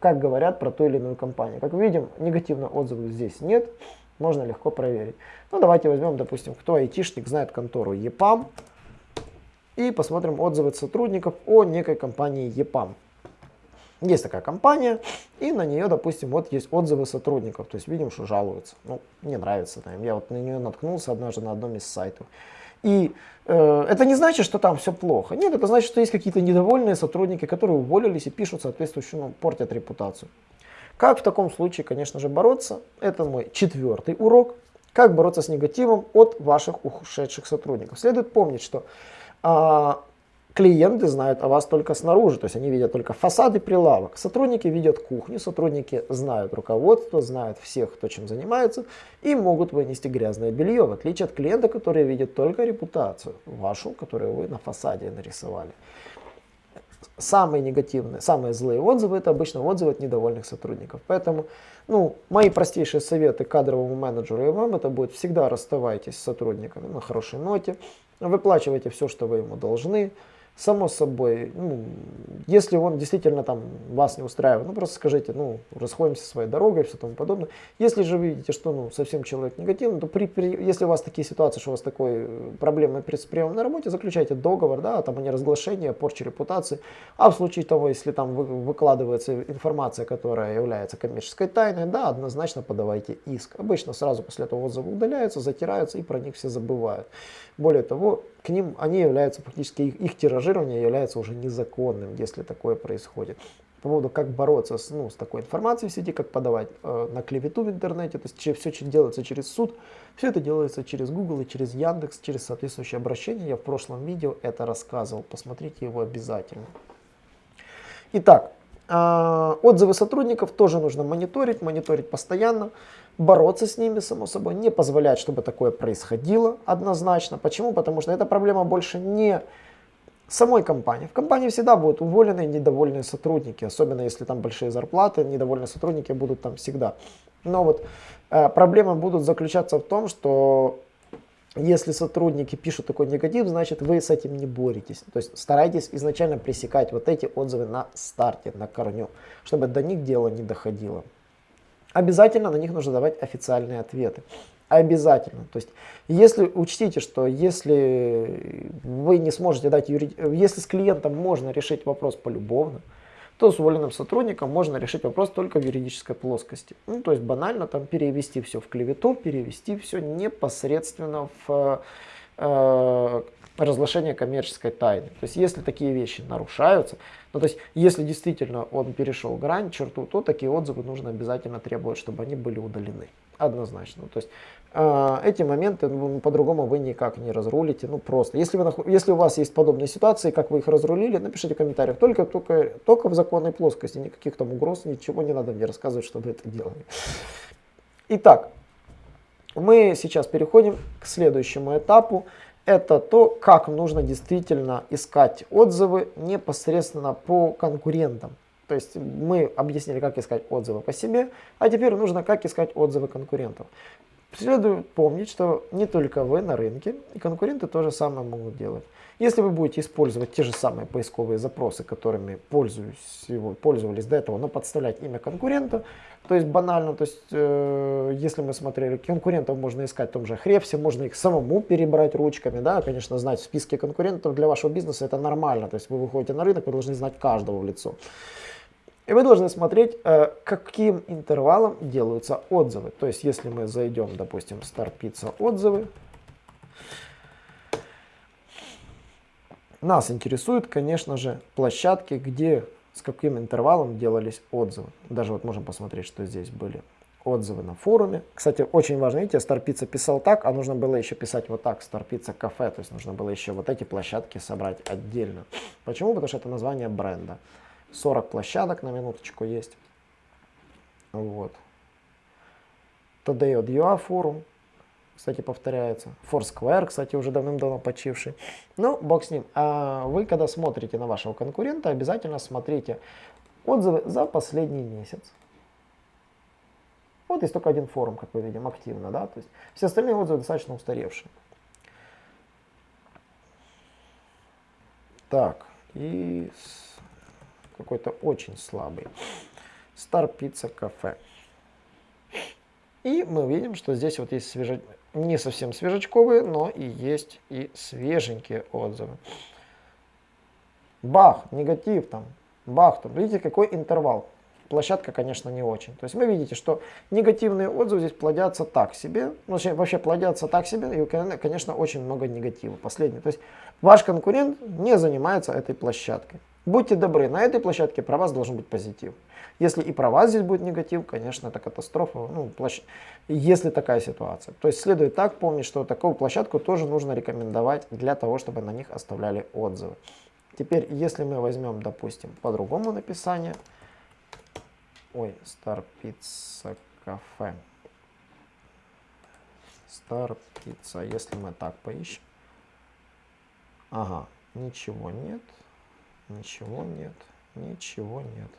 как говорят про ту или иную компанию. Как видим, негативных отзывов здесь нет, можно легко проверить. Ну, давайте возьмем, допустим, кто айтишник знает контору EPAM, и посмотрим отзывы сотрудников о некой компании EPAM. Есть такая компания, и на нее, допустим, вот есть отзывы сотрудников, то есть видим, что жалуются. Ну, не нравится нам. Я вот на нее наткнулся однажды на одном из сайтов. И э, это не значит, что там все плохо. Нет, это значит, что есть какие-то недовольные сотрудники, которые уволились и пишут соответствующую, ну, портят репутацию. Как в таком случае, конечно же, бороться? Это мой четвертый урок. Как бороться с негативом от ваших ушедших сотрудников. Следует помнить, что а, клиенты знают о вас только снаружи, то есть они видят только фасады прилавок. Сотрудники видят кухню, сотрудники знают руководство, знают всех, кто чем занимается, и могут вынести грязное белье, в отличие от клиента, который видит только репутацию вашу, которую вы на фасаде нарисовали. Самые негативные, самые злые отзывы это обычно отзывы от недовольных сотрудников. Поэтому ну, мои простейшие советы кадровому менеджеру и вам это будет всегда расставайтесь с сотрудниками на хорошей ноте, выплачивайте все, что вы ему должны, Само собой, ну, если он действительно там вас не устраивает, ну просто скажите, ну, расходимся своей дорогой и все тому подобное. Если же видите, что ну, совсем человек негативный, то при, при, если у вас такие ситуации, что у вас такой э, проблемы при приемом на работе, заключайте договор, да, там о неразглашении, о порче репутации. А в случае того, если там вы, выкладывается информация, которая является коммерческой тайной, да, однозначно подавайте иск. Обычно сразу после этого отзывы удаляются, затираются и про них все забывают. Более того, к ним они являются фактически, их, их тиражирование является уже незаконным, если такое происходит. По поводу, как бороться с, ну, с такой информацией в сети, как подавать э, на клевету в интернете, то есть все, что делается через суд, все это делается через Google и через Яндекс, через соответствующее обращение. Я в прошлом видео это рассказывал, посмотрите его обязательно. Итак, э, отзывы сотрудников тоже нужно мониторить, мониторить постоянно бороться с ними, само собой, не позволять, чтобы такое происходило однозначно. Почему? Потому что эта проблема больше не самой компании. В компании всегда будут уволенные недовольные сотрудники, особенно если там большие зарплаты, недовольные сотрудники будут там всегда. Но вот э, проблемы будут заключаться в том, что если сотрудники пишут такой негатив, значит вы с этим не боретесь. То есть старайтесь изначально пресекать вот эти отзывы на старте, на корню, чтобы до них дело не доходило обязательно на них нужно давать официальные ответы. Обязательно. То есть, если учтите, что если вы не сможете дать юрид... если с клиентом можно решить вопрос полюбовно, то с уволенным сотрудником можно решить вопрос только в юридической плоскости. Ну, то есть банально там перевести все в клевету, перевести все непосредственно в э, разглашение коммерческой тайны. То есть если такие вещи нарушаются, ну, то есть, если действительно он перешел грань, черту, то такие отзывы нужно обязательно требовать, чтобы они были удалены. Однозначно. То есть, э, эти моменты ну, по-другому вы никак не разрулите. Ну, просто. Если, вы, если у вас есть подобные ситуации, как вы их разрулили, напишите в комментариях. Только, только, только в законной плоскости. Никаких там угроз, ничего не надо мне рассказывать, чтобы это делали. Итак, мы сейчас переходим к следующему этапу это то, как нужно действительно искать отзывы непосредственно по конкурентам. То есть мы объяснили, как искать отзывы по себе, а теперь нужно, как искать отзывы конкурентов. Следует помнить, что не только вы на рынке, и конкуренты то же самое могут делать. Если вы будете использовать те же самые поисковые запросы, которыми пользовались до этого, но подставлять имя конкурента, то есть банально, то есть э, если мы смотрели, конкурентов можно искать в том же Хрепсе, можно их самому перебрать ручками, да, конечно, знать в списке конкурентов для вашего бизнеса это нормально, то есть вы выходите на рынок, вы должны знать каждого в лицо. И вы должны смотреть, э, каким интервалом делаются отзывы. То есть если мы зайдем, допустим, в Star отзывы, Нас интересуют, конечно же, площадки, где с каким интервалом делались отзывы. Даже вот можем посмотреть, что здесь были отзывы на форуме. Кстати, очень важно, видите, Старпица писал так, а нужно было еще писать вот так, Старпица кафе, то есть нужно было еще вот эти площадки собрать отдельно. Почему? Потому что это название бренда. 40 площадок на минуточку есть. Вот. TDO.ua форум, кстати, повторяется. Foursquare, кстати, уже давным-давно почивший. Ну, бог с ним. А вы, когда смотрите на вашего конкурента, обязательно смотрите, отзывы за последний месяц. Вот есть только один форум, как мы видим, активно, да, то есть все остальные отзывы достаточно устаревшие. Так, и какой-то очень слабый. Star Pizza Cafe. И мы видим, что здесь вот есть свеже... не совсем свежечковые, но и есть и свеженькие отзывы. Бах, негатив там, бах там. Видите, какой интервал площадка, конечно, не очень. То есть вы видите, что негативные отзывы здесь плодятся так себе, ну, вообще плодятся так себе, и, конечно, очень много негатива. Последний. То есть ваш конкурент не занимается этой площадкой. Будьте добры, на этой площадке про вас должен быть позитив. Если и про вас здесь будет негатив, конечно, это катастрофа, ну, площ... если такая ситуация. То есть следует так помнить, что такую площадку тоже нужно рекомендовать для того, чтобы на них оставляли отзывы. Теперь, если мы возьмем, допустим, по-другому написание, Ой, Star Pizza Cafe. Star Pizza. Если мы так поищем. Ага, ничего нет. Ничего нет. Ничего нет.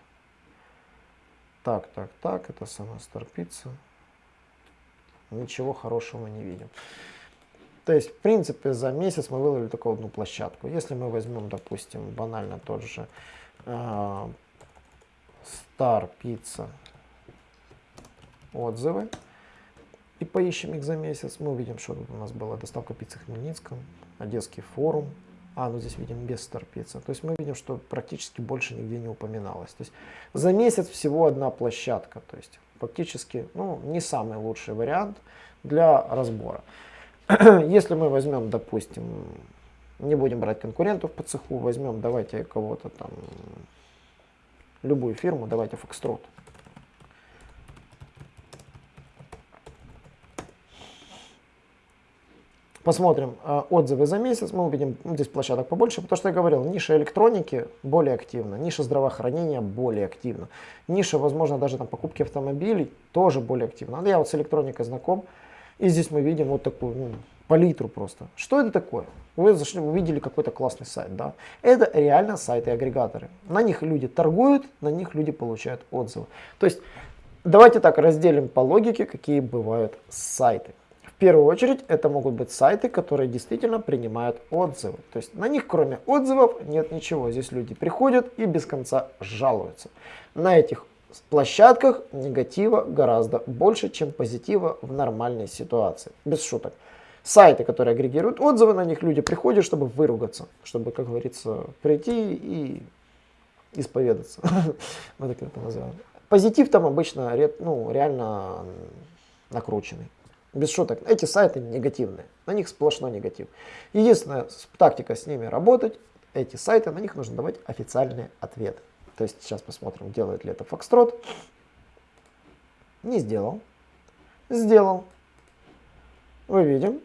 Так, так, так. Это сама Pizza. Ничего хорошего не видим. То есть, в принципе, за месяц мы выловили только одну площадку. Если мы возьмем, допустим, банально тот же Pizza отзывы и поищем их за месяц. Мы увидим, что тут у нас была доставка пиццы в Хмельницком, Одесский форум. А, ну здесь видим без Pizza. То есть мы видим, что практически больше нигде не упоминалось. То есть за месяц всего одна площадка. То есть фактически ну, не самый лучший вариант для разбора. (clears throat) Если мы возьмем, допустим, не будем брать конкурентов по цеху, возьмем, давайте кого-то там любую фирму, давайте Foxtrot. Посмотрим э, отзывы за месяц, мы увидим ну, здесь площадок побольше, потому что я говорил, ниша электроники более активна, ниша здравоохранения более активна, ниша, возможно, даже там покупки автомобилей тоже более активна. Я вот с электроникой знаком, и здесь мы видим вот такую ну, палитру просто. Что это такое? Вы зашли, увидели какой-то классный сайт, да? Это реально сайты-агрегаторы. На них люди торгуют, на них люди получают отзывы. То есть, давайте так разделим по логике, какие бывают сайты. Первую очередь, это могут быть сайты, которые действительно принимают отзывы. То есть, на них кроме отзывов нет ничего. Здесь люди приходят и без конца жалуются. На этих площадках негатива гораздо больше, чем позитива в нормальной ситуации. Без шуток сайты, которые агрегируют отзывы, на них люди приходят, чтобы выругаться, чтобы, как говорится, прийти и исповедаться. (laughs) Мы так это называем. Позитив там обычно ну, реально накрученный. Без шуток. Эти сайты негативные. На них сплошной негатив. Единственная тактика с ними работать, эти сайты, на них нужно давать официальные ответы. То есть сейчас посмотрим, делает ли это Foxtrot. Не сделал. Сделал. Мы видим,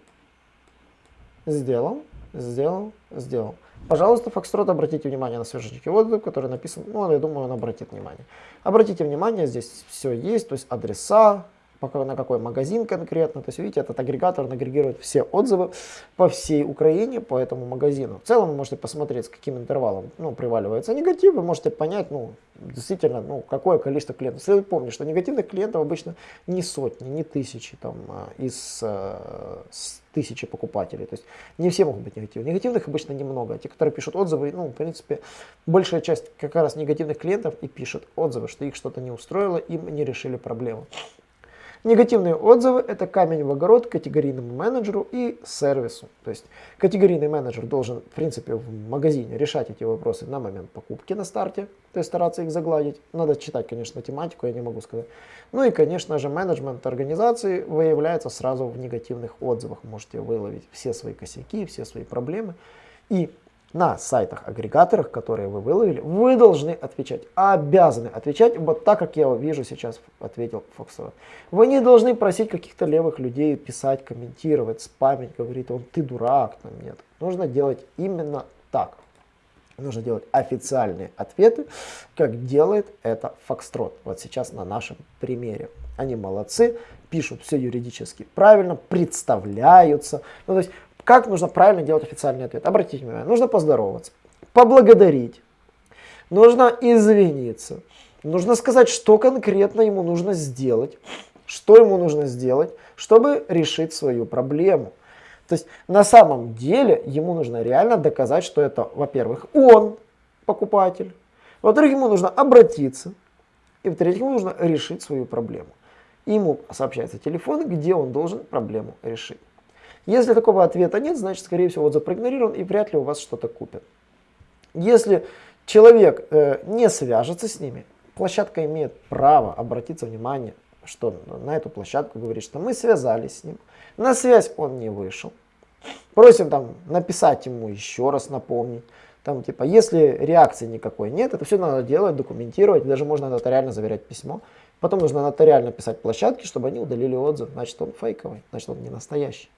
Сделал, сделал, сделал. Пожалуйста, Фокстрот, обратите внимание на свеженький отзыв, который написан, ну, я думаю, он обратит внимание. Обратите внимание, здесь все есть, то есть адреса, на какой магазин конкретно. То есть, видите, этот агрегатор агрегирует все отзывы по всей Украине по этому магазину. В целом вы можете посмотреть, с каким интервалом ну, приваливается негатив, вы можете понять, ну, действительно, ну, какое количество клиентов. Следует помнить, что негативных клиентов обычно не сотни, не тысячи там, а, из э, тысячи покупателей. То есть не все могут быть негативны. Негативных обычно немного. Те, которые пишут отзывы, ну, в принципе, большая часть как раз негативных клиентов и пишет отзывы, что их что-то не устроило, им не решили проблему. Негативные отзывы – это камень в огород категорийному менеджеру и сервису. То есть категорийный менеджер должен, в принципе, в магазине решать эти вопросы на момент покупки на старте, то есть стараться их загладить. Надо читать, конечно, тематику, я не могу сказать. Ну и, конечно же, менеджмент организации выявляется сразу в негативных отзывах. Можете выловить все свои косяки, все свои проблемы. И на сайтах-агрегаторах, которые вы выловили, вы должны отвечать, обязаны отвечать вот так, как я вижу сейчас, ответил Фоксова. Вы не должны просить каких-то левых людей писать, комментировать, спамить, говорить, он ты дурак, там нет. Нужно делать именно так. Нужно делать официальные ответы, как делает это Фокстрот. Вот сейчас на нашем примере. Они молодцы, пишут все юридически правильно, представляются. Ну, то есть как нужно правильно делать официальный ответ? Обратите внимание, нужно поздороваться, поблагодарить, нужно извиниться, нужно сказать, что конкретно ему нужно сделать, что ему нужно сделать, чтобы решить свою проблему. То есть на самом деле ему нужно реально доказать, что это, во-первых, он покупатель, во-вторых, ему нужно обратиться, и в-третьих, ему нужно решить свою проблему. И ему сообщается телефон, где он должен проблему решить. Если такого ответа нет, значит, скорее всего, отзыв проигнорирован и вряд ли у вас что-то купят. Если человек э, не свяжется с ними, площадка имеет право обратиться внимание, что на эту площадку говорит, что мы связались с ним, на связь он не вышел. Просим там написать ему еще раз, напомнить. Там типа, если реакции никакой нет, это все надо делать, документировать, даже можно нотариально заверять письмо. Потом нужно нотариально писать площадке, чтобы они удалили отзыв, значит он фейковый, значит он не настоящий.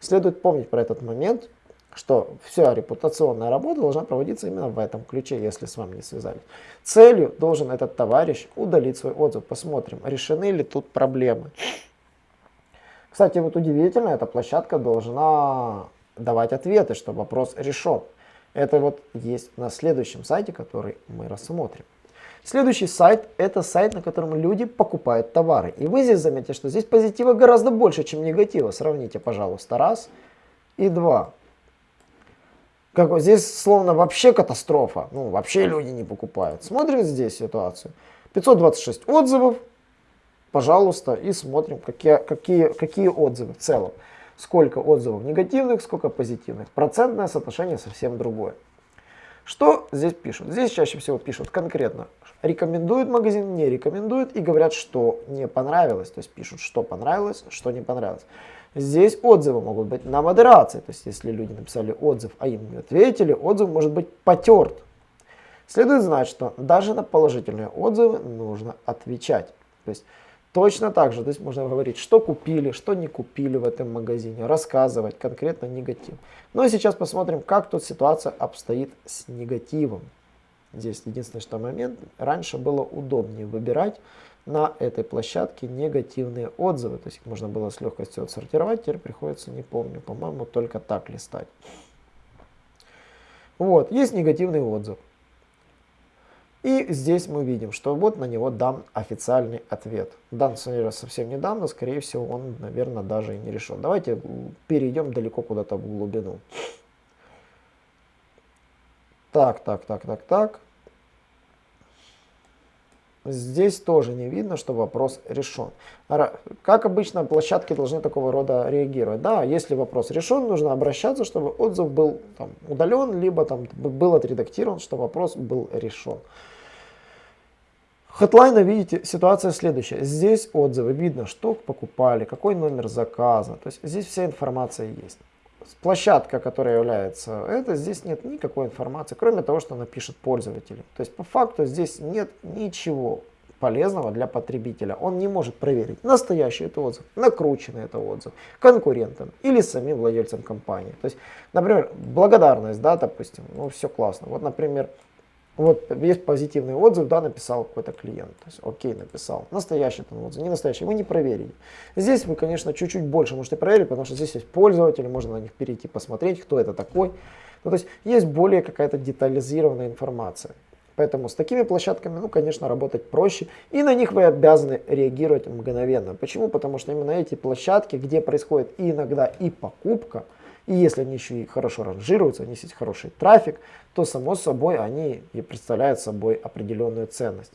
Следует помнить про этот момент, что вся репутационная работа должна проводиться именно в этом ключе, если с вами не связались. Целью должен этот товарищ удалить свой отзыв. Посмотрим, решены ли тут проблемы. Кстати, вот удивительно, эта площадка должна давать ответы, что вопрос решен. Это вот есть на следующем сайте, который мы рассмотрим. Следующий сайт – это сайт, на котором люди покупают товары. И вы здесь заметите, что здесь позитива гораздо больше, чем негатива. Сравните, пожалуйста, раз и два. Как вот здесь словно вообще катастрофа. Ну, вообще люди не покупают. Смотрим здесь ситуацию. 526 отзывов, пожалуйста, и смотрим, какие, какие, какие отзывы в целом. Сколько отзывов негативных, сколько позитивных. Процентное соотношение совсем другое. Что здесь пишут? Здесь чаще всего пишут конкретно, рекомендуют магазин, не рекомендуют и говорят, что не понравилось. То есть пишут, что понравилось, что не понравилось. Здесь отзывы могут быть на модерации. То есть если люди написали отзыв, а им не ответили, отзыв может быть потерт. Следует знать, что даже на положительные отзывы нужно отвечать. То есть Точно так же, то есть можно говорить, что купили, что не купили в этом магазине, рассказывать конкретно негатив. Ну и сейчас посмотрим, как тут ситуация обстоит с негативом. Здесь единственный что момент, раньше было удобнее выбирать на этой площадке негативные отзывы, то есть их можно было с легкостью отсортировать, теперь приходится, не помню, по-моему, только так листать. Вот, есть негативный отзыв. И здесь мы видим, что вот на него дан официальный ответ. Дан совсем недавно, скорее всего, он, наверное, даже и не решен. Давайте перейдем далеко куда-то в глубину. Так, так, так, так, так. Здесь тоже не видно, что вопрос решен. Как обычно, площадки должны такого рода реагировать. Да, если вопрос решен, нужно обращаться, чтобы отзыв был там, удален, либо там, был отредактирован, что вопрос был решен. Хэдлайна, видите, ситуация следующая. Здесь отзывы, видно, что покупали, какой номер заказа. То есть здесь вся информация есть. Площадка, которая является это, здесь нет никакой информации, кроме того, что напишет пользователь. То есть по факту здесь нет ничего полезного для потребителя. Он не может проверить, настоящий это отзыв, накрученный это отзыв, конкурентам или самим владельцам компании. То есть, например, благодарность, да, допустим, ну все классно. Вот, например, вот есть позитивный отзыв, да, написал какой-то клиент. То есть, окей, написал. Настоящий там отзыв, не настоящий, вы не проверили. Здесь вы, конечно, чуть-чуть больше можете проверить, потому что здесь есть пользователи, можно на них перейти, посмотреть, кто это такой. Ну, то есть есть более какая-то детализированная информация. Поэтому с такими площадками, ну, конечно, работать проще. И на них вы обязаны реагировать мгновенно. Почему? Потому что именно эти площадки, где происходит иногда и покупка, и если они еще и хорошо ранжируются, они есть хороший трафик, то само собой они и представляют собой определенную ценность.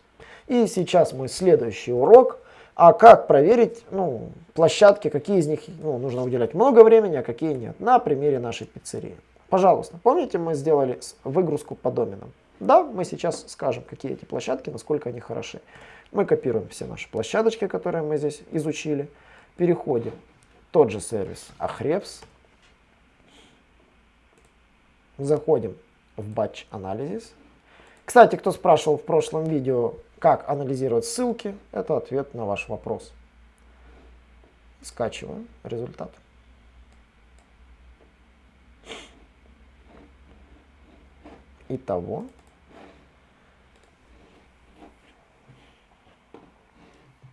И сейчас мой следующий урок. А как проверить ну, площадки, какие из них ну, нужно уделять много времени, а какие нет. На примере нашей пиццерии. Пожалуйста, помните мы сделали выгрузку по доменам? Да, мы сейчас скажем, какие эти площадки, насколько они хороши. Мы копируем все наши площадочки, которые мы здесь изучили. Переходим. Тот же сервис Ahrefs. Заходим в Batch Analysis. Кстати, кто спрашивал в прошлом видео, как анализировать ссылки, это ответ на ваш вопрос. Скачиваем результат. Итого.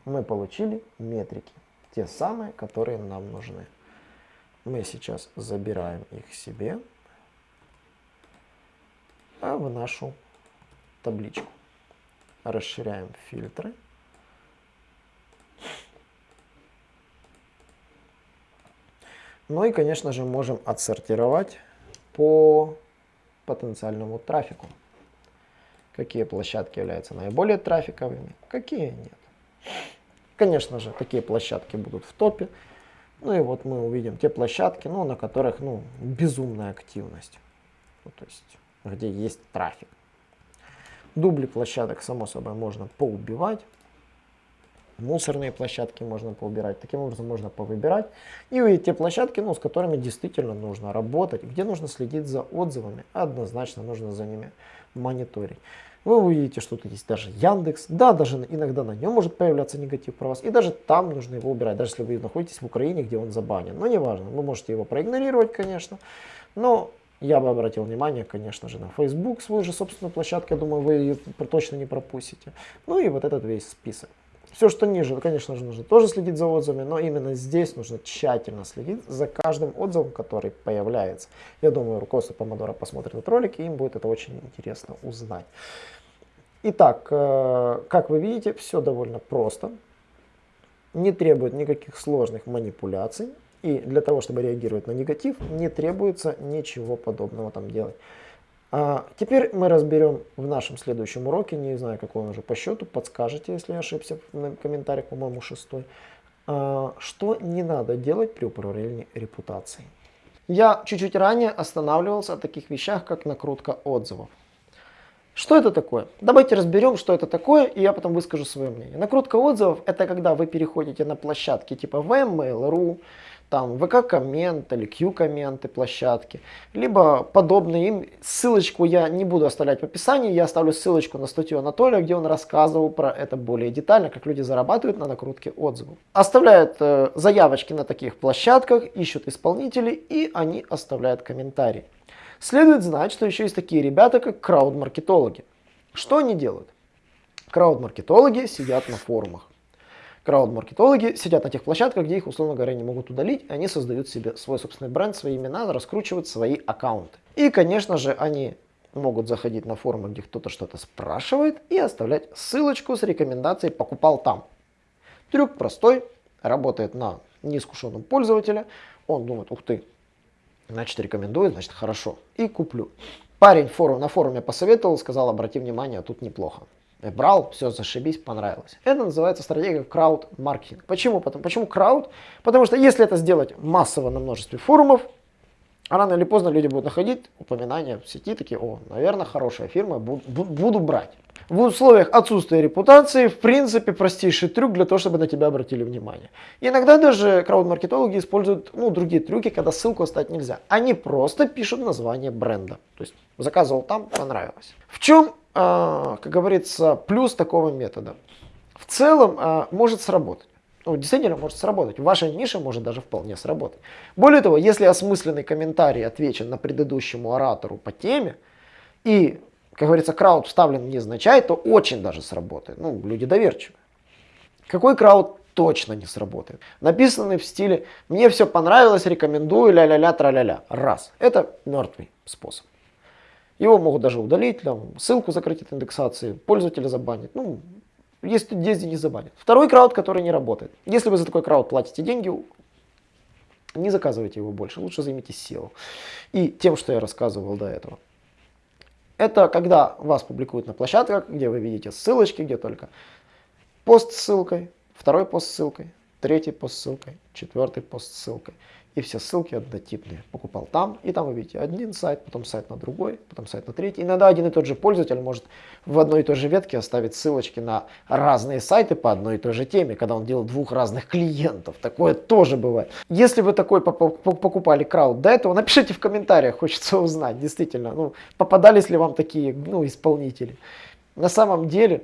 Мы получили метрики, те самые, которые нам нужны. Мы сейчас забираем их себе в нашу табличку. Расширяем фильтры. Ну и, конечно же, можем отсортировать по потенциальному трафику. Какие площадки являются наиболее трафиковыми, какие нет. Конечно же, такие площадки будут в топе. Ну и вот мы увидим те площадки, ну, на которых ну, безумная активность. Ну, то есть, где есть трафик. Дубли площадок, само собой, можно поубивать. Мусорные площадки можно поубирать. Таким образом можно повыбирать. И увидеть те площадки, ну, с которыми действительно нужно работать, где нужно следить за отзывами. Однозначно нужно за ними мониторить. Вы увидите, что тут есть даже Яндекс. Да, даже иногда на нем может появляться негатив про вас. И даже там нужно его убирать, даже если вы находитесь в Украине, где он забанен. Но неважно, вы можете его проигнорировать, конечно. Но я бы обратил внимание, конечно же, на Facebook, свою же собственную площадку. Я думаю, вы ее точно не пропустите. Ну и вот этот весь список. Все, что ниже, конечно же, нужно тоже следить за отзывами, но именно здесь нужно тщательно следить за каждым отзывом, который появляется. Я думаю, руководство Помодора посмотрит этот ролик, и им будет это очень интересно узнать. Итак, э, как вы видите, все довольно просто. Не требует никаких сложных манипуляций. И для того, чтобы реагировать на негатив, не требуется ничего подобного там делать. А теперь мы разберем в нашем следующем уроке, не знаю какой он уже по счету, подскажите, если я ошибся в комментариях, по-моему, шестой, а, что не надо делать при управлении репутацией. Я чуть-чуть ранее останавливался о таких вещах, как накрутка отзывов. Что это такое? Давайте разберем, что это такое, и я потом выскажу свое мнение. Накрутка отзывов – это когда вы переходите на площадки типа VMail.ru, там ВК-коммент или Q-комменты площадки, либо подобные им. Ссылочку я не буду оставлять в описании, я оставлю ссылочку на статью Анатолия, где он рассказывал про это более детально, как люди зарабатывают на накрутке отзывов. Оставляют э, заявочки на таких площадках, ищут исполнителей и они оставляют комментарии. Следует знать, что еще есть такие ребята, как крауд-маркетологи. Что они делают? Крауд-маркетологи сидят на форумах крауд-маркетологи сидят на тех площадках, где их, условно говоря, не могут удалить, они создают себе свой собственный бренд, свои имена, раскручивают свои аккаунты. И, конечно же, они могут заходить на форумы, где кто-то что-то спрашивает, и оставлять ссылочку с рекомендацией «покупал там». Трюк простой, работает на неискушенном пользователе. Он думает, ух ты, значит рекомендует, значит хорошо, и куплю. Парень форум, на форуме посоветовал, сказал, обрати внимание, тут неплохо брал, все, зашибись, понравилось. Это называется стратегия крауд-маркетинг. Почему? Потому, почему крауд? Потому что если это сделать массово на множестве форумов, рано или поздно люди будут находить упоминания в сети, такие, о, наверное, хорошая фирма, буду, буду брать. В условиях отсутствия репутации, в принципе, простейший трюк для того, чтобы на тебя обратили внимание. иногда даже крауд-маркетологи используют ну, другие трюки, когда ссылку оставить нельзя. Они просто пишут название бренда. То есть заказывал там, понравилось. В чем как говорится, плюс такого метода. В целом а, может сработать. Ну, действительно может сработать. В вашей нише может даже вполне сработать. Более того, если осмысленный комментарий отвечен на предыдущему оратору по теме, и, как говорится, крауд вставлен невзначай, то очень даже сработает. Ну, люди доверчивы. Какой крауд точно не сработает? Написанный в стиле «мне все понравилось, рекомендую, ля-ля-ля, тра-ля-ля». Раз. Это мертвый способ. Его могут даже удалить, там, ссылку закрыть от индексации, пользователя забанить. Ну, есть есть не забанят. Второй крауд, который не работает. Если вы за такой крауд платите деньги, не заказывайте его больше, лучше займитесь SEO. И тем, что я рассказывал до этого. Это когда вас публикуют на площадках, где вы видите ссылочки, где только пост с ссылкой, второй пост с ссылкой, третий пост с ссылкой, четвертый пост с ссылкой и все ссылки однотипные. Покупал там, и там вы видите один сайт, потом сайт на другой, потом сайт на третий. Иногда один и тот же пользователь может в одной и той же ветке оставить ссылочки на разные сайты по одной и той же теме, когда он делал двух разных клиентов. Такое тоже бывает. Если вы такой покупали крауд до этого, напишите в комментариях, хочется узнать, действительно, ну, попадались ли вам такие ну, исполнители. На самом деле,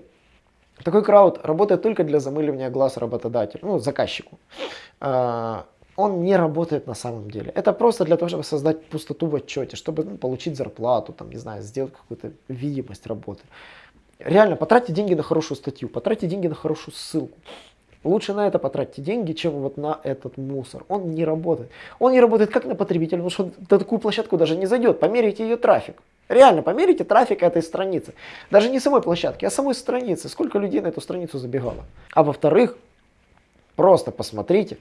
такой крауд работает только для замыливания глаз работодателю, ну, заказчику. Он не работает на самом деле. Это просто для того, чтобы создать пустоту в отчете, чтобы ну, получить зарплату, там, не знаю, сделать какую-то видимость работы. Реально, потратьте деньги на хорошую статью, потратьте деньги на хорошую ссылку. Лучше на это потратьте деньги, чем вот на этот мусор. Он не работает. Он не работает как на потребителя, потому что на такую площадку даже не зайдет. Померяйте ее трафик. Реально, померите трафик этой страницы. Даже не самой площадки, а самой страницы. Сколько людей на эту страницу забегало. А во-вторых, просто посмотрите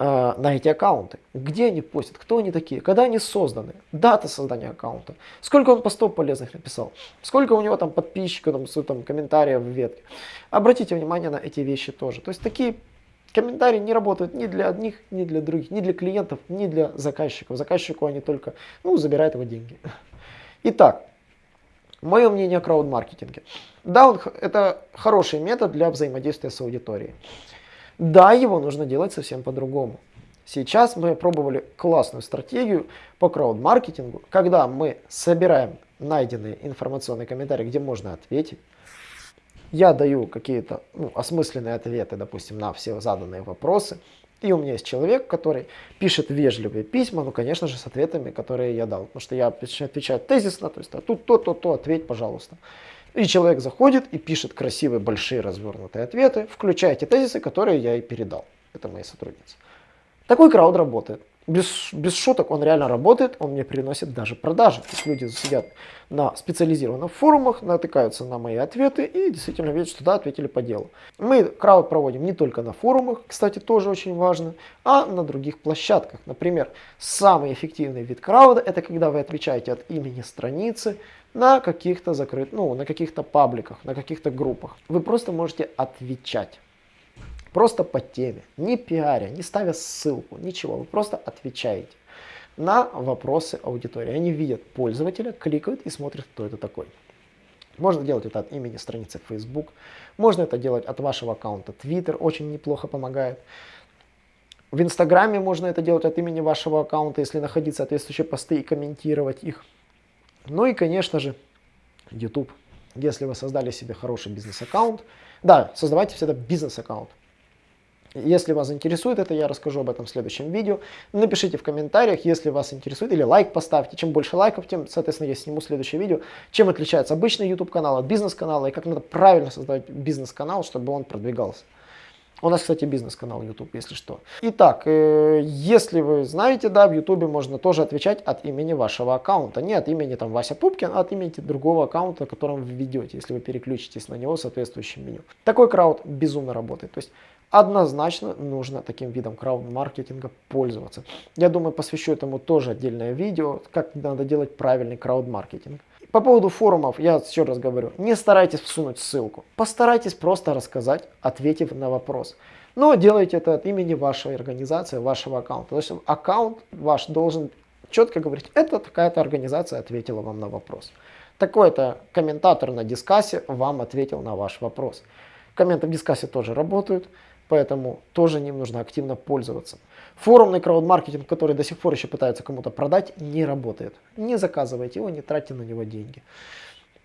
э, на эти аккаунты. Где они постят, кто они такие, когда они созданы, дата создания аккаунта, сколько он постов полезных написал, сколько у него там подписчиков, там, там комментариев в ветке. Обратите внимание на эти вещи тоже. То есть такие Комментарии не работают ни для одних, ни для других, ни для клиентов, ни для заказчиков. Заказчику они только ну, забирают его деньги. Итак, мое мнение о краудмаркетинге. Да, он, это хороший метод для взаимодействия с аудиторией. Да, его нужно делать совсем по-другому. Сейчас мы пробовали классную стратегию по краудмаркетингу, когда мы собираем найденные информационные комментарии, где можно ответить. Я даю какие-то ну, осмысленные ответы, допустим, на все заданные вопросы. И у меня есть человек, который пишет вежливые письма, ну, конечно же, с ответами, которые я дал. Потому что я отвечаю тезисно, то есть а тут то-то, то, ответь, пожалуйста. И человек заходит и пишет красивые, большие, развернутые ответы, включая те тезисы, которые я и передал. Это мои сотрудницы. Такой крауд работает без, без шуток, он реально работает, он мне приносит даже продажи. То есть люди сидят на специализированных форумах, натыкаются на мои ответы и действительно видят, что да, ответили по делу. Мы крауд проводим не только на форумах, кстати, тоже очень важно, а на других площадках. Например, самый эффективный вид крауда это когда вы отвечаете от имени страницы на каких-то закрытых, ну, на каких-то пабликах, на каких-то группах. Вы просто можете отвечать. Просто по теме, не пиаря, не ставя ссылку, ничего. Вы просто отвечаете на вопросы аудитории. Они видят пользователя, кликают и смотрят, кто это такой. Можно делать это от имени страницы Facebook, можно это делать от вашего аккаунта Twitter, очень неплохо помогает. В Инстаграме можно это делать от имени вашего аккаунта, если находить соответствующие посты и комментировать их. Ну и, конечно же, YouTube. Если вы создали себе хороший бизнес-аккаунт, да, создавайте всегда бизнес-аккаунт. Если вас интересует это, я расскажу об этом в следующем видео. Напишите в комментариях, если вас интересует, или лайк поставьте. Чем больше лайков, тем, соответственно, я сниму следующее видео. Чем отличается обычный YouTube канал от бизнес-канала, и как надо правильно создавать бизнес-канал, чтобы он продвигался. У нас, кстати, бизнес-канал YouTube, если что. Итак, э, если вы знаете, да, в YouTube можно тоже отвечать от имени вашего аккаунта. Не от имени там Вася Пупкин, а от имени другого аккаунта, которым вы ведете, если вы переключитесь на него в соответствующем меню. Такой крауд безумно работает. То есть однозначно нужно таким видом крауд-маркетинга пользоваться. Я думаю, посвящу этому тоже отдельное видео, как надо делать правильный крауд-маркетинг. По поводу форумов, я еще раз говорю, не старайтесь всунуть ссылку. Постарайтесь просто рассказать, ответив на вопрос. Но делайте это от имени вашей организации, вашего аккаунта. То есть аккаунт ваш должен четко говорить, это такая-то организация ответила вам на вопрос. Такой-то комментатор на дискассе вам ответил на ваш вопрос. Комменты в дискассе тоже работают. Поэтому тоже ним нужно активно пользоваться. Форумный краудмаркетинг, который до сих пор еще пытаются кому-то продать, не работает. Не заказывайте его, не тратьте на него деньги.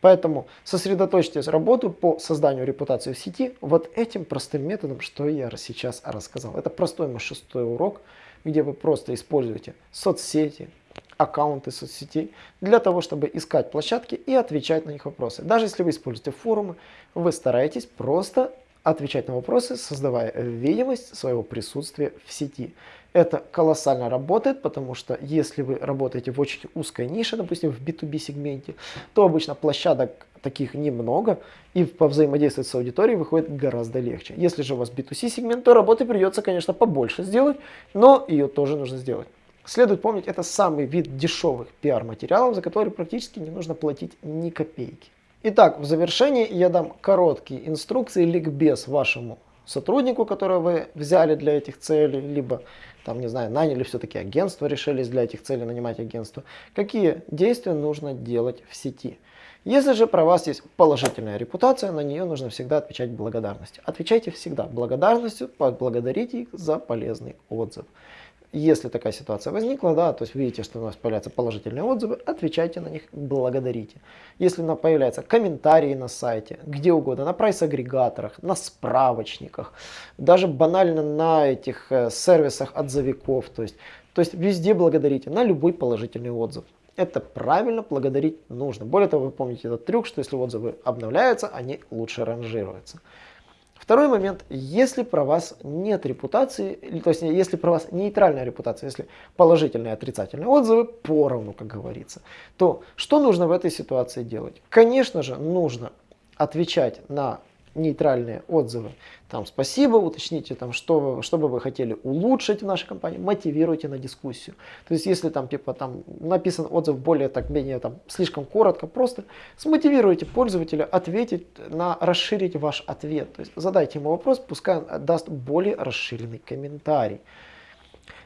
Поэтому сосредоточьтесь работу по созданию репутации в сети вот этим простым методом, что я сейчас рассказал. Это простой мой шестой урок, где вы просто используете соцсети, аккаунты соцсетей для того, чтобы искать площадки и отвечать на них вопросы. Даже если вы используете форумы, вы стараетесь просто отвечать на вопросы, создавая видимость своего присутствия в сети. Это колоссально работает, потому что если вы работаете в очень узкой нише, допустим, в B2B сегменте, то обычно площадок таких немного, и по взаимодействовать с аудиторией выходит гораздо легче. Если же у вас B2C сегмент, то работы придется, конечно, побольше сделать, но ее тоже нужно сделать. Следует помнить, это самый вид дешевых пиар-материалов, за который практически не нужно платить ни копейки. Итак, в завершении я дам короткие инструкции, ликбез вашему сотруднику, которого вы взяли для этих целей, либо, там, не знаю, наняли все-таки агентство, решились для этих целей нанимать агентство. Какие действия нужно делать в сети? Если же про вас есть положительная репутация, на нее нужно всегда отвечать благодарностью. Отвечайте всегда благодарностью, поблагодарите их за полезный отзыв. Если такая ситуация возникла, да, то есть видите, что у нас появляются положительные отзывы, отвечайте на них, благодарите. Если на появляются комментарии на сайте, где угодно, на прайс-агрегаторах, на справочниках, даже банально на этих э, сервисах отзывиков, то есть, то есть везде благодарите на любой положительный отзыв. Это правильно благодарить нужно. Более того, вы помните этот трюк, что если отзывы обновляются, они лучше ранжируются. Второй момент, если про вас нет репутации, то есть если про вас нейтральная репутация, если положительные и отрицательные отзывы поровну, как говорится, то что нужно в этой ситуации делать? Конечно же, нужно отвечать на нейтральные отзывы. Там спасибо, уточните, там, что, что бы вы хотели улучшить в нашей компании, мотивируйте на дискуссию. То есть, если там, типа, там написан отзыв более, так, менее, там, слишком коротко, просто смотивируйте пользователя ответить на, расширить ваш ответ. То есть, задайте ему вопрос, пускай он даст более расширенный комментарий.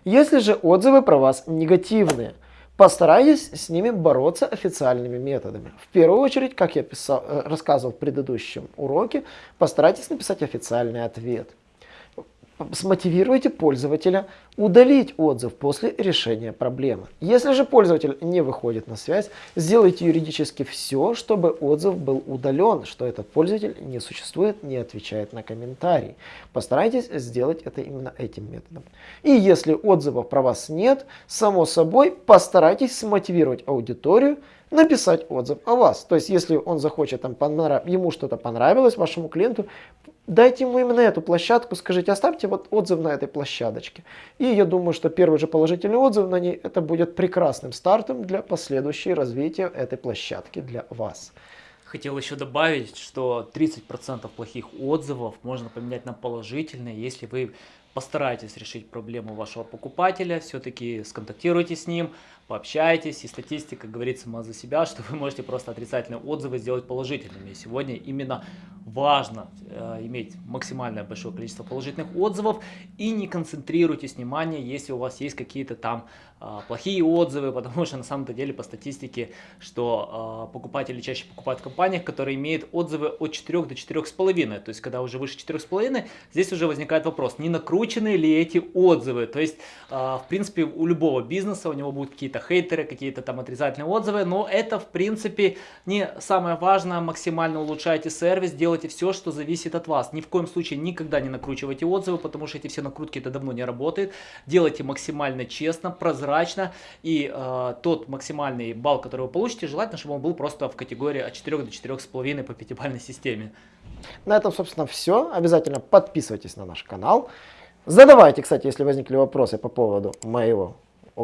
Если же отзывы про вас негативные, Постарайтесь с ними бороться официальными методами. В первую очередь, как я писал, э, рассказывал в предыдущем уроке, постарайтесь написать официальный ответ смотивируйте пользователя удалить отзыв после решения проблемы. Если же пользователь не выходит на связь, сделайте юридически все, чтобы отзыв был удален, что этот пользователь не существует, не отвечает на комментарии. Постарайтесь сделать это именно этим методом. И если отзывов про вас нет, само собой постарайтесь смотивировать аудиторию написать отзыв о вас. То есть, если он захочет, там, ему что-то понравилось, вашему клиенту, дайте ему именно эту площадку, скажите, оставьте вот отзыв на этой площадочке. И я думаю, что первый же положительный отзыв на ней, это будет прекрасным стартом для последующего развития этой площадки для вас. Хотел еще добавить, что 30% плохих отзывов можно поменять на положительные, если вы постарайтесь решить проблему вашего покупателя, все-таки сконтактируйте с ним, пообщайтесь, и статистика говорит сама за себя, что вы можете просто отрицательные отзывы сделать положительными. И сегодня именно важно э, иметь максимальное большое количество положительных отзывов. И не концентрируйтесь внимание, если у вас есть какие-то там э, плохие отзывы, (laughs) потому что на самом-то деле по статистике, что э, покупатели чаще покупают в компаниях, которые имеют отзывы от 4 до 4,5, то есть когда уже выше 4,5, здесь уже возникает вопрос, не накручены ли эти отзывы, то есть э, в принципе у любого бизнеса у него будут какие-то хейтеры, какие-то там отрицательные отзывы, но это в принципе не самое важное, максимально улучшайте сервис, делайте все, что зависит от вас. Ни в коем случае никогда не накручивайте отзывы, потому что эти все накрутки это давно не работает. Делайте максимально честно, прозрачно. И э, тот максимальный балл, который вы получите, желательно, чтобы он был просто в категории от 4 до 4,5 по пятибалльной системе. На этом, собственно, все. Обязательно подписывайтесь на наш канал. Задавайте, кстати, если возникли вопросы по поводу моего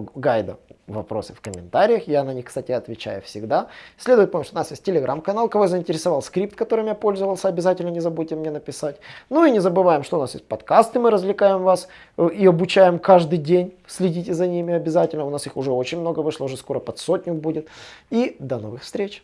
гайда вопросы в комментариях. Я на них, кстати, отвечаю всегда. Следует помнить, что у нас есть телеграм-канал. Кого заинтересовал скрипт, которым я пользовался, обязательно не забудьте мне написать. Ну и не забываем, что у нас есть подкасты, мы развлекаем вас э, и обучаем каждый день. Следите за ними обязательно. У нас их уже очень много вышло, уже скоро под сотню будет. И до новых встреч!